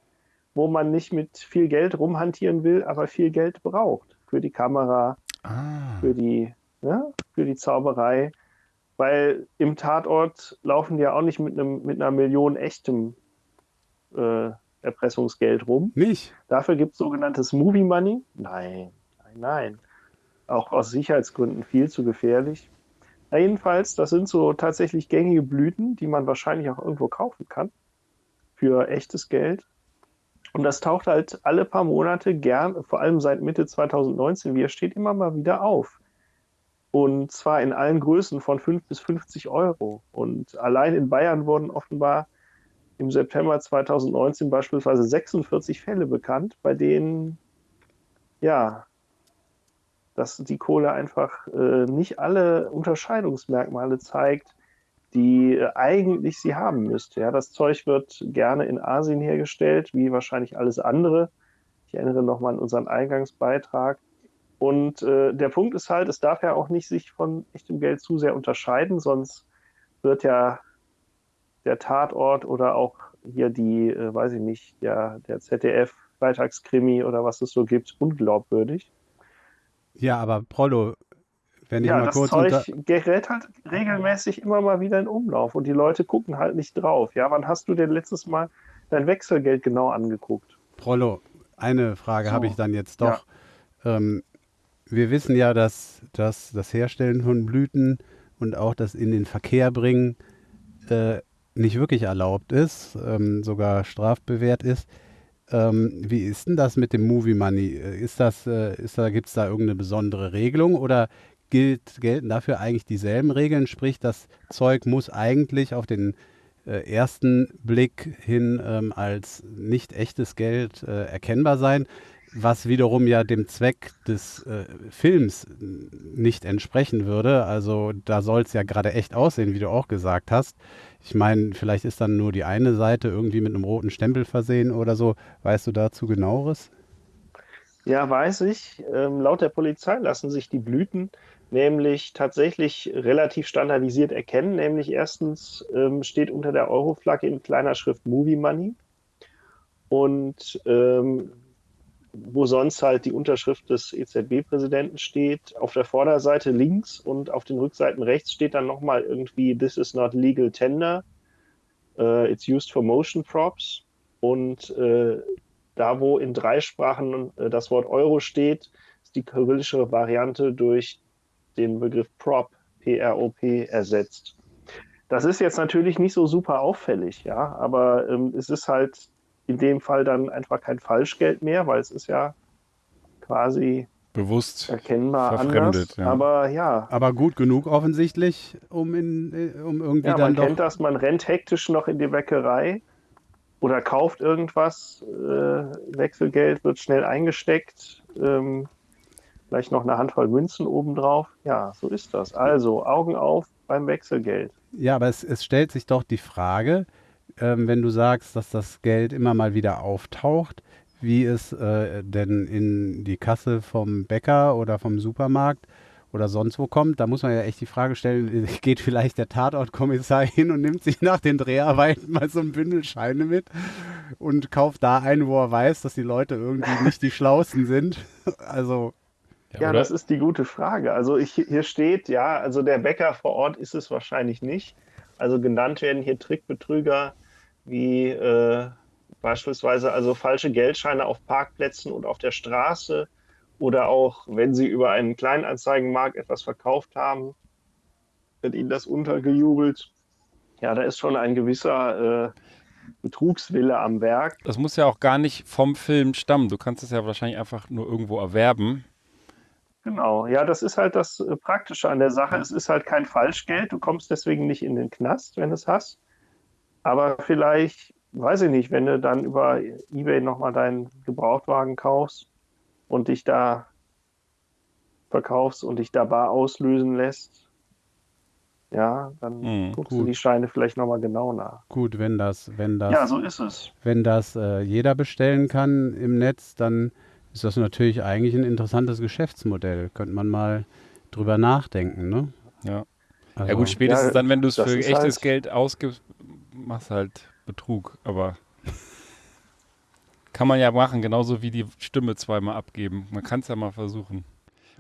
wo man nicht mit viel Geld rumhantieren will, aber viel Geld braucht. Für die Kamera, Ah. für die, ja, für die Zauberei. Weil im Tatort laufen die ja auch nicht mit, einem, mit einer Million echtem äh, Erpressungsgeld rum. Nicht? Dafür gibt es sogenanntes Movie Money. Nein, nein. Auch aus Sicherheitsgründen viel zu gefährlich. Na jedenfalls, das sind so tatsächlich gängige Blüten, die man wahrscheinlich auch irgendwo kaufen kann. Für echtes Geld. Und das taucht halt alle paar Monate gern, vor allem seit Mitte 2019, wie er steht, immer mal wieder auf. Und zwar in allen Größen von 5 bis 50 Euro. Und allein in Bayern wurden offenbar im September 2019 beispielsweise 46 Fälle bekannt, bei denen ja, dass die Kohle einfach äh, nicht alle Unterscheidungsmerkmale zeigt, die äh, eigentlich sie haben müsste. Ja, das Zeug wird gerne in Asien hergestellt, wie wahrscheinlich alles andere. Ich erinnere nochmal an unseren Eingangsbeitrag. Und äh, der Punkt ist halt, es darf ja auch nicht sich von echtem Geld zu sehr unterscheiden, sonst wird ja der Tatort oder auch hier die, äh, weiß ich nicht, der, der ZDF-Freitagskrimi oder was es so gibt, unglaubwürdig. Ja, aber Prollo, wenn ich ja, mal das kurz Zeug unter gerät halt regelmäßig immer mal wieder in Umlauf und die Leute gucken halt nicht drauf. Ja, wann hast du denn letztes Mal dein Wechselgeld genau angeguckt? Prollo, eine Frage So. habe ich dann jetzt doch. Ähm, wir wissen ja, dass, dass das Herstellen von Blüten und auch das in den Verkehr bringen äh, nicht wirklich erlaubt ist, ähm, sogar strafbewehrt ist. Ähm, wie ist denn das mit dem Movie Money? Äh, Ist das, äh, ist da, gibt es da irgendeine besondere Regelung oder gilt, gelten dafür eigentlich dieselben Regeln? Sprich, das Zeug muss eigentlich auf den äh, ersten Blick hin ähm, als nicht echtes Geld äh, erkennbar sein, was wiederum ja dem Zweck des äh, Films nicht entsprechen würde. Also da soll es ja gerade echt aussehen, wie du auch gesagt hast. Ich meine, vielleicht ist dann nur die eine Seite irgendwie mit einem roten Stempel versehen oder so. Weißt du dazu genaueres? Ja, weiß ich. Ähm, laut der Polizei lassen sich die Blüten nämlich tatsächlich relativ standardisiert erkennen. Nämlich erstens ähm, steht unter der Euroflagge in kleiner Schrift Movie Money. Und ähm, wo sonst halt die Unterschrift des EZB-Präsidenten steht, auf der Vorderseite links und auf den Rückseiten rechts steht dann nochmal irgendwie This is not legal tender. Uh, it's used for motion props. Und äh, da, wo in drei Sprachen äh, das Wort Euro steht, ist die kyrillische Variante durch den Begriff Prop, P-R-O-P, ersetzt. Das ist jetzt natürlich nicht so super auffällig, ja, aber ähm, es ist halt in dem Fall dann einfach kein Falschgeld mehr, weil es ist ja quasi Bewusst. erkennbar Verfremdet, anders. ja. Aber ja, Aber gut genug offensichtlich, um, in, äh, um irgendwie ja dann man doch... kennt das, man rennt hektisch noch in die Bäckerei oder kauft irgendwas, äh, Wechselgeld wird schnell eingesteckt, ähm, vielleicht noch eine Handvoll Münzen obendrauf. Ja, so ist das. Also Augen auf beim Wechselgeld. Ja, aber es, es stellt sich doch die Frage, ähm, wenn du sagst, dass das Geld immer mal wieder auftaucht, wie es äh, denn in die Kasse vom Bäcker oder vom Supermarkt oder sonst wo kommt, da muss man ja echt die Frage stellen, geht vielleicht der Tatortkommissar hin und nimmt sich nach den Dreharbeiten mal so ein Bündel Scheine mit und kauft da ein, wo er weiß, dass die Leute irgendwie nicht die Schlausten sind. Also, Ja, oder? das ist die gute Frage. Also ich, hier steht, ja, also der Bäcker vor Ort ist es wahrscheinlich nicht. Also genannt werden hier Trickbetrüger wie äh, beispielsweise also falsche Geldscheine auf Parkplätzen und auf der Straße oder auch, wenn sie über einen Kleinanzeigenmarkt etwas verkauft haben, wird ihnen das untergejubelt. Ja, da ist schon ein gewisser äh, Betrugswille am Werk. Das muss ja auch gar nicht vom Film stammen. Du kannst es ja wahrscheinlich einfach nur irgendwo erwerben. Genau, ja, das ist halt das äh, Praktische an der Sache. Es ist halt kein Falschgeld. Du kommst deswegen nicht in den Knast, wenn du es hast. Aber vielleicht, weiß ich nicht, wenn du dann über eBay nochmal deinen Gebrauchtwagen kaufst und dich da verkaufst und dich da bar auslösen lässt, ja, dann Hm, guckst du gut. die Scheine vielleicht nochmal genau nach. gut, wenn das, wenn das Ja, so ist es. wenn das äh, jeder bestellen kann im Netz, dann ist das natürlich eigentlich ein interessantes Geschäftsmodell. Könnte man mal drüber nachdenken, ne? Ja. Also, ja gut, spätestens Ja, dann, wenn du es für echtes halt- Geld ausgibst, machst halt Betrug. Aber kann man ja machen, genauso wie die Stimme zweimal abgeben. Man kann es ja mal versuchen.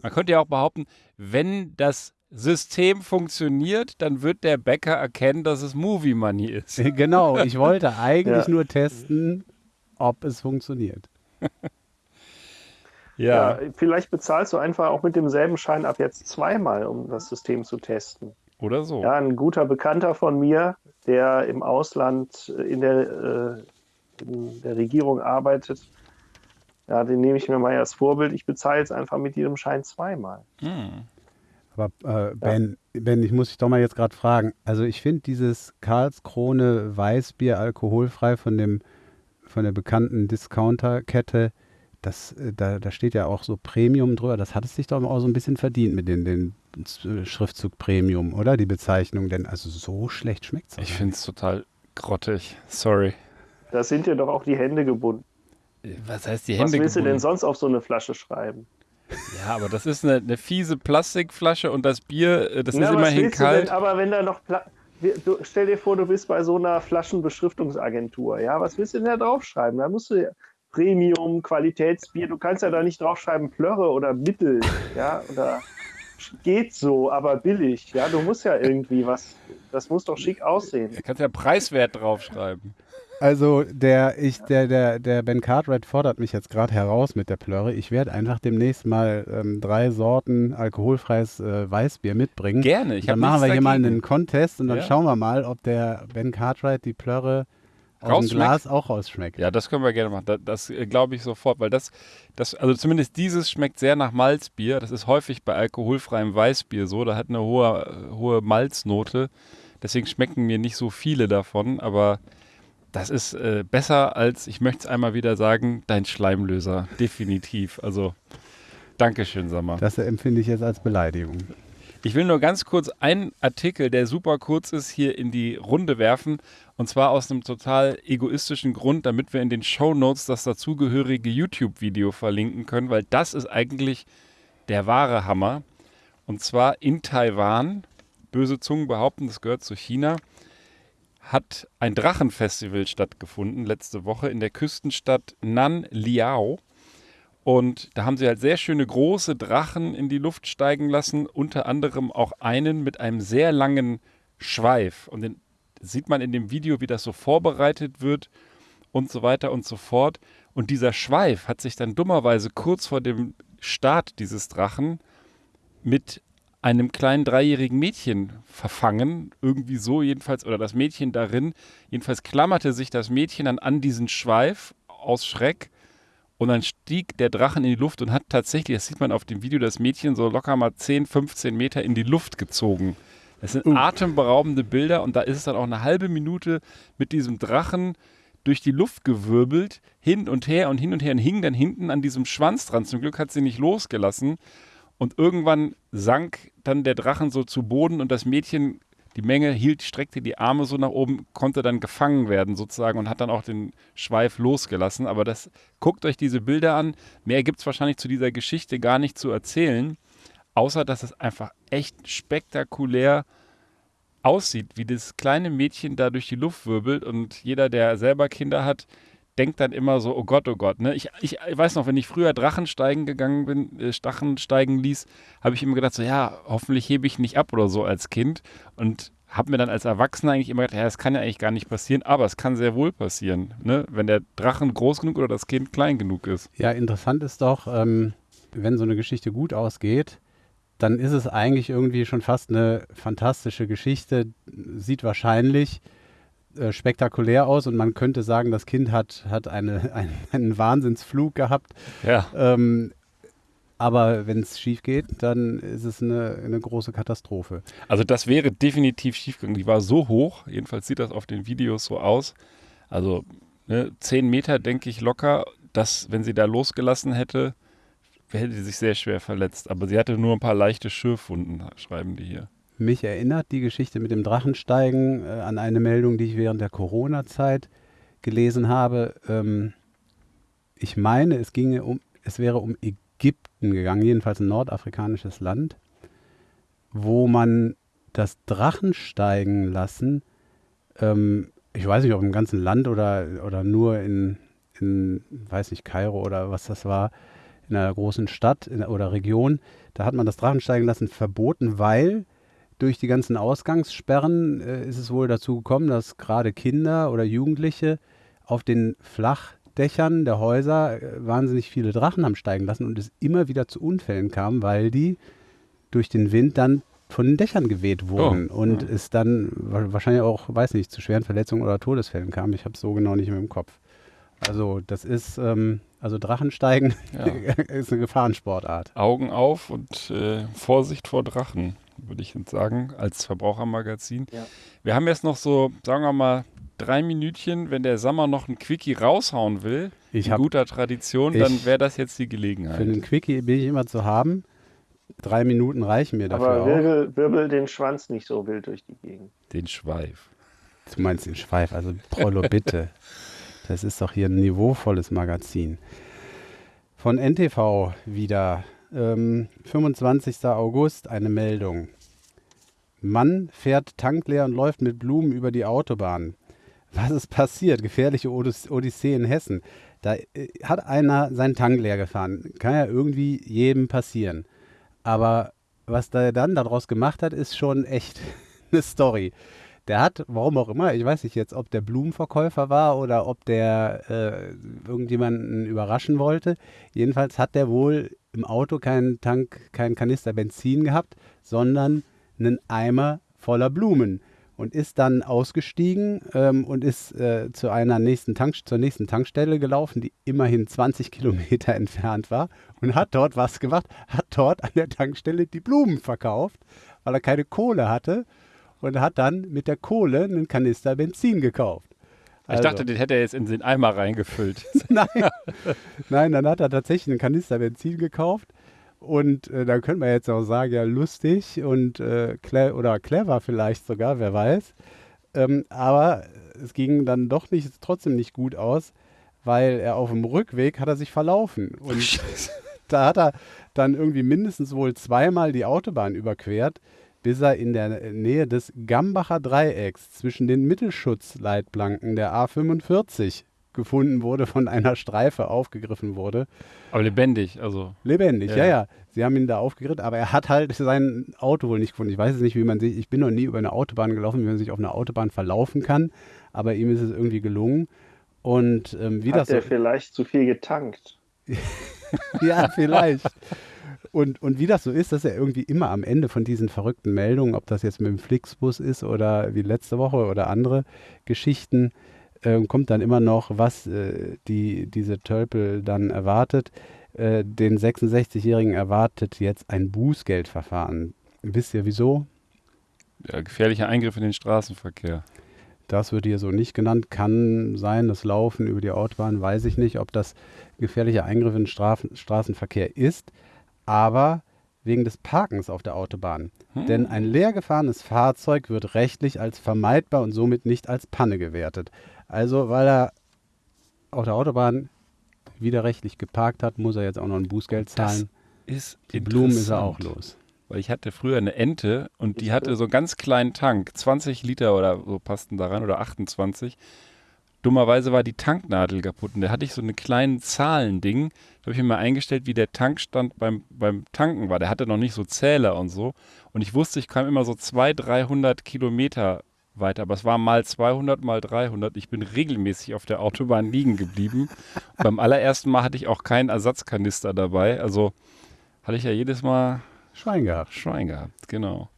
Man könnte ja auch behaupten, wenn das System funktioniert, dann wird der Bäcker erkennen, dass es Movie Money ist. genau, ich wollte eigentlich Ja. nur testen, ob es funktioniert. Ja, vielleicht bezahlst du einfach auch mit demselben Schein ab jetzt zweimal, um das System zu testen. Oder so. Ja, ein guter Bekannter von mir, der im Ausland äh, in der, äh, in der Regierung arbeitet, ja, den nehme ich mir mal als Vorbild. Ich bezahle jetzt einfach mit jedem Schein zweimal. Hm. Aber äh, Ben, Ben, ich muss dich doch mal jetzt gerade fragen. Also ich finde dieses Karlskrone Weißbier alkoholfrei von dem von der bekannten Discounterkette, das, äh, da, da steht ja auch so Premium drüber. Das hat es sich doch auch so ein bisschen verdient mit den, den Schriftzug Premium, oder? Die Bezeichnung, denn also so schlecht schmeckt es. Ich finde es total grottig. Sorry. Da sind dir doch auch die Hände gebunden. Was heißt die Was Hände willst du denn gebunden? sonst auf so eine Flasche schreiben? Ja, aber das ist eine, eine fiese Plastikflasche und das Bier, äh, das Na, ist was immerhin kalt. Denn, aber wenn da noch. Pla du, stell dir vor, du bist bei so einer Flaschenbeschriftungsagentur. Ja, was willst du denn da draufschreiben? Da musst du ja Premium, Qualitätsbier. Du kannst ja da nicht draufschreiben Plörre oder Mittel. Ja, oder geht so, aber billig. Ja, du musst ja irgendwie was. Das muss doch schick aussehen. Da kannst ja Preiswert draufschreiben. Also der, ich, der, der, der Ben Cartwright fordert mich jetzt gerade heraus mit der Plörre. Ich werde einfach demnächst mal ähm, drei Sorten alkoholfreies äh, Weißbier mitbringen. Gerne. Ich dann hab machen wir nichts hier mal dagegen. einen Contest und dann Ja. schauen wir mal, ob der Ben Cartwright die Plörre aus dem? Glas auch rausschmeckt. Ja, das können wir gerne machen. Das, das äh, glaube ich sofort, weil das, das, also zumindest dieses schmeckt sehr nach Malzbier. Das ist häufig bei alkoholfreiem Weißbier so. Da hat eine hohe, äh, hohe Malznote. Deswegen schmecken mir nicht so viele davon, aber das ist äh, besser als, ich möchte es einmal wieder sagen, dein Schleimlöser. Definitiv. Also, Dankeschön, Sammer. Das empfinde ich jetzt als Beleidigung. Ich will nur ganz kurz einen Artikel, der super kurz ist, hier in die Runde werfen. Und zwar aus einem total egoistischen Grund, damit wir in den Show Notes das dazugehörige YouTube-Video verlinken können, weil das ist eigentlich der wahre Hammer. Und zwar in Taiwan, böse Zungen behaupten, das gehört zu China, hat ein Drachenfestival stattgefunden letzte Woche in der Küstenstadt Nanliao. Und da haben sie halt sehr schöne große Drachen in die Luft steigen lassen, unter anderem auch einen mit einem sehr langen Schweif. Und den sieht man in dem Video, wie das so vorbereitet wird und so weiter und so fort. Und dieser Schweif hat sich dann dummerweise kurz vor dem Start dieses Drachen mit einem kleinen dreijährigen Mädchen verfangen, irgendwie so jedenfalls, oder das Mädchen darin. Jedenfalls klammerte sich das Mädchen dann an diesen Schweif aus Schreck und dann stieg der Drachen in die Luft und hat tatsächlich, das sieht man auf dem Video, das Mädchen so locker mal 10, 15 Meter in die Luft gezogen. Das sind atemberaubende Bilder und da ist es dann auch eine halbe Minute mit diesem Drachen durch die Luft gewirbelt, hin und her und hin und her und hing dann hinten an diesem Schwanz dran. Zum Glück hat sie nicht losgelassen. Und irgendwann sank dann der Drachen so zu Boden und das Mädchen, die Menge hielt, streckte die Arme so nach oben, konnte dann gefangen werden sozusagen und hat dann auch den Schweif losgelassen. Aber das, guckt euch diese Bilder an. Mehr gibt es wahrscheinlich zu dieser Geschichte gar nicht zu erzählen, außer dass es einfach echt spektakulär aussieht, wie das kleine Mädchen da durch die Luft wirbelt und jeder, der selber Kinder hat, denkt dann immer so, oh Gott, oh Gott. Ne? Ich, ich, ich weiß noch, wenn ich früher Drachensteigen gegangen bin, äh, Stachen steigen ließ, habe ich immer gedacht, so ja, hoffentlich hebe ich nicht ab oder so als Kind. Und habe mir dann als Erwachsener eigentlich immer gedacht, ja, das kann ja eigentlich gar nicht passieren, aber es kann sehr wohl passieren, ne? wenn der Drachen groß genug oder das Kind klein genug ist. Ja, interessant ist doch, ähm, wenn so eine Geschichte gut ausgeht, dann ist es eigentlich irgendwie schon fast eine fantastische Geschichte, sieht wahrscheinlich äh, spektakulär aus und man könnte sagen, das Kind hat, hat eine, ein, einen Wahnsinnsflug gehabt. Ja. Ähm, aber wenn es schief geht, dann ist es eine, eine große Katastrophe. Also das wäre definitiv schiefgegangen. Die war so hoch, jedenfalls sieht das auf den Videos so aus. Also ne, 10 Meter, denke ich, locker, dass, wenn sie da losgelassen hätte, hätte sie sich sehr schwer verletzt. Aber sie hatte nur ein paar leichte Schürfwunden, schreiben die hier. Mich erinnert die Geschichte mit dem Drachensteigen äh, an eine Meldung, die ich während der Corona-Zeit gelesen habe. Ähm, ich meine, es ginge um, es wäre um Ägypten gegangen, jedenfalls ein nordafrikanisches Land, wo man das Drachensteigen lassen, ähm, ich weiß nicht, ob im ganzen Land oder, oder nur in, in, weiß nicht, Kairo oder was das war, in einer großen Stadt in, oder Region, da hat man das Drachensteigen lassen verboten, weil durch die ganzen Ausgangssperren äh, ist es wohl dazu gekommen, dass gerade Kinder oder Jugendliche auf den Flachdächern der Häuser äh, wahnsinnig viele Drachen haben steigen lassen und es immer wieder zu Unfällen kam, weil die durch den Wind dann von den Dächern geweht wurden Oh, und ja. es dann wa- wahrscheinlich auch, weiß nicht, zu schweren Verletzungen oder Todesfällen kam. Ich habe es so genau nicht mehr im Kopf. Also das ist, ähm, also Drachensteigen Ja. ist eine Gefahrensportart. Augen auf und äh, Vorsicht vor Drachen, würde ich jetzt sagen, als Verbrauchermagazin. Ja. Wir haben jetzt noch so, sagen wir mal, drei Minütchen. Wenn der Sommer noch ein Quickie raushauen will, Ich in hab- guter Tradition, ich- dann wäre das jetzt die Für Gelegenheit. einen Quickie bin ich immer zu haben. Drei Minuten reichen mir dafür Aber auch. wirbel, wirbel den Schwanz nicht so wild durch die Gegend. Den Schweif. Du meinst den Schweif, also Prollo, bitte. Das ist doch hier ein niveauvolles Magazin. Von NTV wieder. Ähm, 25. August eine Meldung. Mann fährt tankleer und läuft mit Blumen über die Autobahn. Was ist passiert? Gefährliche Odys Odyssee in Hessen. Da äh, hat einer seinen Tank leer gefahren. Kann ja irgendwie jedem passieren. Aber was der dann daraus gemacht hat, ist schon echt eine Story. Der hat, warum auch immer, ich weiß nicht jetzt, ob der Blumenverkäufer war oder ob der äh, irgendjemanden überraschen wollte. Jedenfalls hat der wohl im Auto keinen Tank, keinen Kanister Benzin gehabt, sondern einen Eimer voller Blumen und ist dann ausgestiegen ähm, und ist äh, zu einer nächsten Tank, zur nächsten Tankstelle gelaufen, die immerhin 20 Kilometer entfernt war und hat dort was gemacht, hat dort an der Tankstelle die Blumen verkauft, weil er keine Kohle hatte und hat dann mit der Kohle einen Kanister Benzin gekauft. Ich Also- dachte, den hätte er jetzt in den Eimer reingefüllt. Nein. Nein, dann hat er tatsächlich einen Kanister Benzin gekauft. Und äh, dann könnte man jetzt auch sagen, ja, lustig und äh, cle oder clever vielleicht sogar, wer weiß. Ähm, aber es ging dann doch nicht, trotzdem nicht gut aus, weil er auf dem Rückweg hat er sich verlaufen. Und da hat er dann irgendwie mindestens wohl zweimal die Autobahn überquert, bis er in der Nähe des Gambacher Dreiecks zwischen den Mittelschutzleitplanken der A45 gefunden wurde, von einer Streife aufgegriffen wurde. Aber lebendig, also. Lebendig, ja. Ja. ja, Sie haben ihn da aufgegriffen, aber er hat halt sein Auto wohl nicht gefunden. Ich weiß es nicht, wie man sich, ich bin noch nie über eine Autobahn gelaufen, wie man sich auf einer Autobahn verlaufen kann, aber ihm ist es irgendwie gelungen. Und ähm, wie Hat das so er vielleicht zu viel getankt? ja, vielleicht. Und, und wie das so ist, dass er irgendwie immer am Ende von diesen verrückten Meldungen, ob das jetzt mit dem Flixbus ist oder wie letzte Woche oder andere Geschichten, ähm, kommt dann immer noch, was äh, die, diese Tölpel dann erwartet. Äh, den 66-Jährigen erwartet jetzt ein Bußgeldverfahren. Wisst ihr wieso? Ja, gefährlicher Eingriff in den Straßenverkehr. Das wird hier so nicht genannt. Kann sein, das Laufen über die Autobahn, weiß ich nicht, ob das gefährlicher Eingriff in den Strafen, Straßenverkehr ist. Aber wegen des Parkens auf der Autobahn. Hm. Denn ein leer gefahrenes Fahrzeug wird rechtlich als vermeidbar und somit nicht als Panne gewertet. Also, weil er auf der Autobahn widerrechtlich geparkt hat, muss er jetzt auch noch ein Bußgeld zahlen. Ist Die Blumen ist er auch los. Weil ich hatte früher eine Ente und die hatte so einen ganz kleinen Tank, 20 Liter oder so passten da rein oder 28. Dummerweise war die Tanknadel kaputt und da hatte ich so einen kleinen Zahlending. Da habe ich mir mal eingestellt, wie der Tankstand beim, beim Tanken war. Der hatte noch nicht so Zähler und so. Und ich wusste, ich kam immer so 200, 300 Kilometer weiter. Aber es war mal 200, mal 300. Ich bin regelmäßig auf der Autobahn liegen geblieben. Beim allerersten Mal hatte ich auch keinen Ersatzkanister dabei. Also hatte ich ja jedes Mal Schwein gehabt. Schwein gehabt, genau.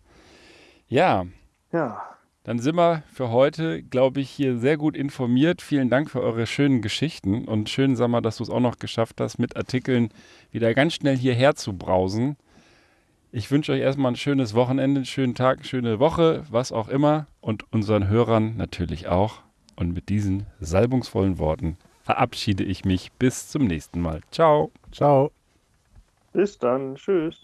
Ja, Ja, dann sind wir für heute, glaube ich, hier sehr gut informiert. Vielen Dank für eure schönen Geschichten und schön, sag mal, dass du es auch noch geschafft hast, mit Artikeln wieder ganz schnell hierher zu brausen. Ich wünsche euch erstmal ein schönes Wochenende, einen schönen Tag, eine schöne Woche, was auch immer und unseren Hörern natürlich auch. Und mit diesen salbungsvollen Worten verabschiede ich mich bis zum nächsten Mal. Ciao. Ciao. bis dann. Tschüss.